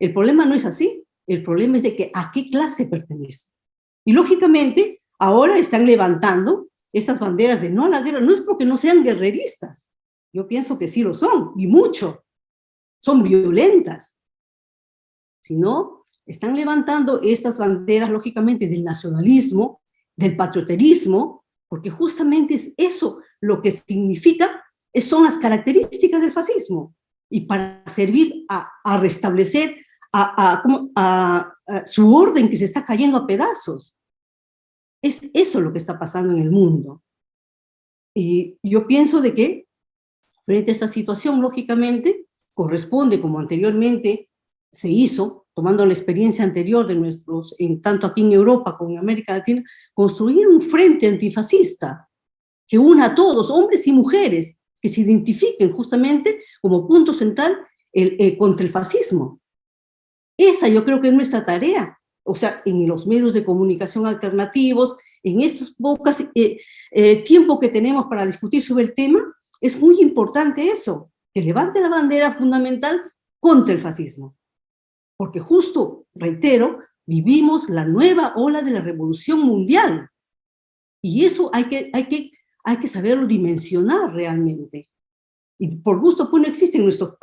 El problema no es así, el problema es de que a qué clase pertenece. Y lógicamente, ahora están levantando esas banderas de no a la guerra, no es porque no sean guerreristas, yo pienso que sí lo son, y mucho, son violentas, sino están levantando estas banderas, lógicamente, del nacionalismo, del patrioterismo, porque justamente es eso lo que significa, son las características del fascismo, y para servir a, restablecer a, su orden que se está cayendo a pedazos. Es eso lo que está pasando en el mundo. Y yo pienso de que, frente a esta situación, lógicamente, corresponde, como anteriormente se hizo, tomando la experiencia anterior de nuestros, en, tanto aquí en Europa como en América Latina, construir un frente antifascista que una a todos, hombres y mujeres, que se identifiquen justamente como punto central el, eh, contra el fascismo. Esa yo creo que es nuestra tarea, o sea, en los medios de comunicación alternativos, en estos pocos eh, eh, tiempo que tenemos para discutir sobre el tema, es muy importante eso, que levante la bandera fundamental contra el fascismo porque justo, reitero, vivimos la nueva ola de la revolución mundial. Y eso hay que, hay que, hay que saberlo dimensionar realmente. Y por gusto, pues no existe en nuestro...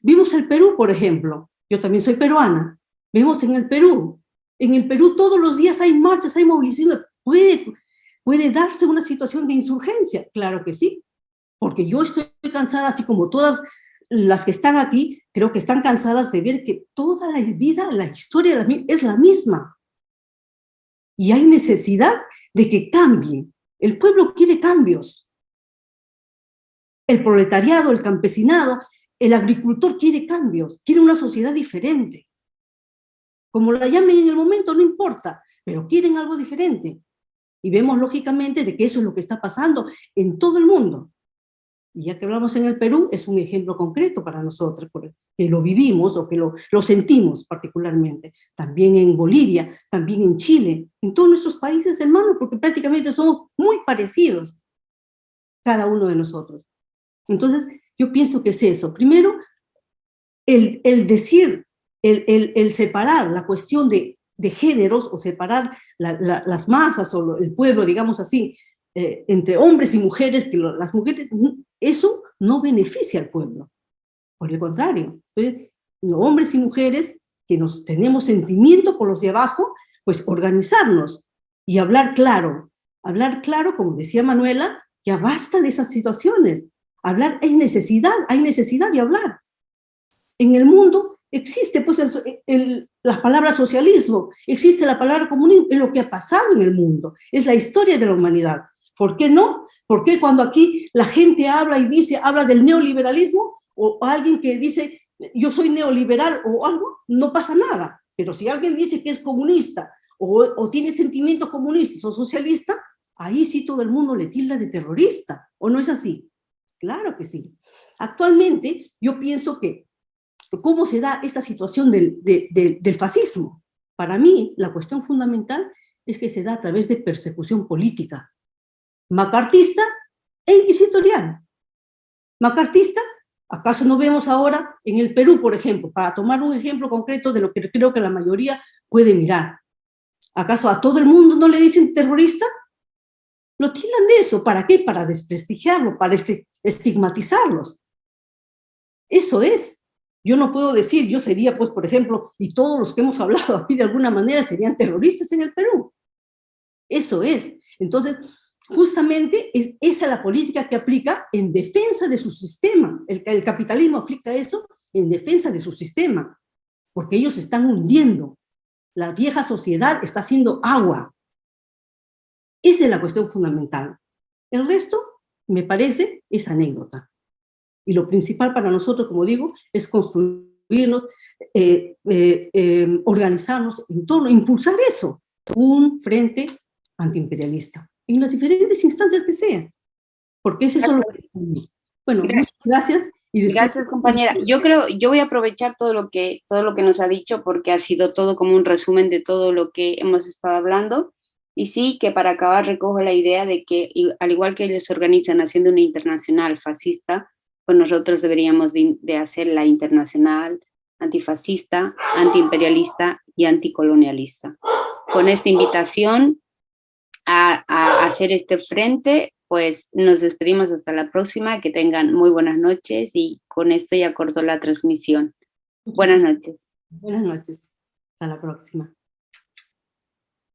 vimos el Perú, por ejemplo. Yo también soy peruana. Vemos en el Perú. En el Perú todos los días hay marchas, hay movilizaciones. ¿Puede, ¿Puede darse una situación de insurgencia? Claro que sí. Porque yo estoy cansada, así como todas las que están aquí, creo que están cansadas de ver que toda la vida, la historia es la misma. Y hay necesidad de que cambie. El pueblo quiere cambios. El proletariado, el campesinado, el agricultor quiere cambios, quiere una sociedad diferente. Como la llamen en el momento, no importa, pero quieren algo diferente. Y vemos lógicamente de que eso es lo que está pasando en todo el mundo. Y ya que hablamos en el Perú, es un ejemplo concreto para nosotros, que lo vivimos o que lo, lo sentimos particularmente. También en Bolivia, también en Chile, en todos nuestros países hermanos, porque prácticamente somos muy parecidos, cada uno de nosotros. Entonces, yo pienso que es eso. Primero, el, el decir, el, el, el, separar la cuestión de, de géneros o separar la, la, las masas o el pueblo, digamos así, eh, entre hombres y mujeres, que lo, las mujeres, eso no beneficia al pueblo. Por el contrario, entonces, los hombres y mujeres que nos tenemos sentimiento por los de abajo, pues organizarnos y hablar claro. Hablar claro, como decía Manuela, ya basta de esas situaciones. Hablar es necesidad, hay necesidad de hablar. En el mundo existe pues el, el, la palabra socialismo, existe la palabra comunismo, es lo que ha pasado en el mundo, es la historia de la humanidad. ¿Por qué no? ¿Por qué cuando aquí la gente habla y dice, habla del neoliberalismo, o alguien que dice, yo soy neoliberal o algo, no pasa nada. Pero si alguien dice que es comunista, o, tiene sentimientos comunistas o socialistas, ahí sí todo el mundo le tilda de terrorista, ¿o no es así? Claro que sí. Actualmente yo pienso que, ¿cómo se da esta situación del, de, de, del fascismo? Para mí, la cuestión fundamental es que se da a través de persecución política, macartista e inquisitorial. Macartista, ¿acaso no vemos ahora en el Perú, por ejemplo, para tomar un ejemplo concreto de lo que creo que la mayoría puede mirar? ¿Acaso a todo el mundo no le dicen terrorista? Lo tildan de eso. ¿Para qué? Para desprestigiarlo, para estigmatizarlos. Eso es. Yo no puedo decir, yo sería, pues, por ejemplo, y todos los que hemos hablado aquí de alguna manera serían terroristas en el Perú. Eso es. Entonces, justamente es esa la política que aplica en defensa de su sistema. El, capitalismo aplica eso en defensa de su sistema, porque ellos están hundiendo. La vieja sociedad está haciendo agua. Esa es la cuestión fundamental. El resto, me parece, es anécdota. Y lo principal para nosotros, como digo, es construirnos, eh, eh, eh, organizarnos en torno, impulsar eso, un frente antiimperialista, en las diferentes instancias que sean. Porque ese es lo que... Bueno, gracias. gracias. Y Gracias, compañera. Yo creo, yo voy a aprovechar todo lo, que, todo lo que nos ha dicho porque ha sido todo como un resumen de todo lo que hemos estado hablando. Y sí que para acabar recojo la idea de que al igual que ellos organizan haciendo una internacional fascista, pues nosotros deberíamos de, de hacer la internacional antifascista, antiimperialista y anticolonialista. Con esta invitación a, a, hacer este frente, pues nos despedimos hasta la próxima, que tengan muy buenas noches y con esto ya corto la transmisión. Buenas noches. Buenas noches, hasta la próxima.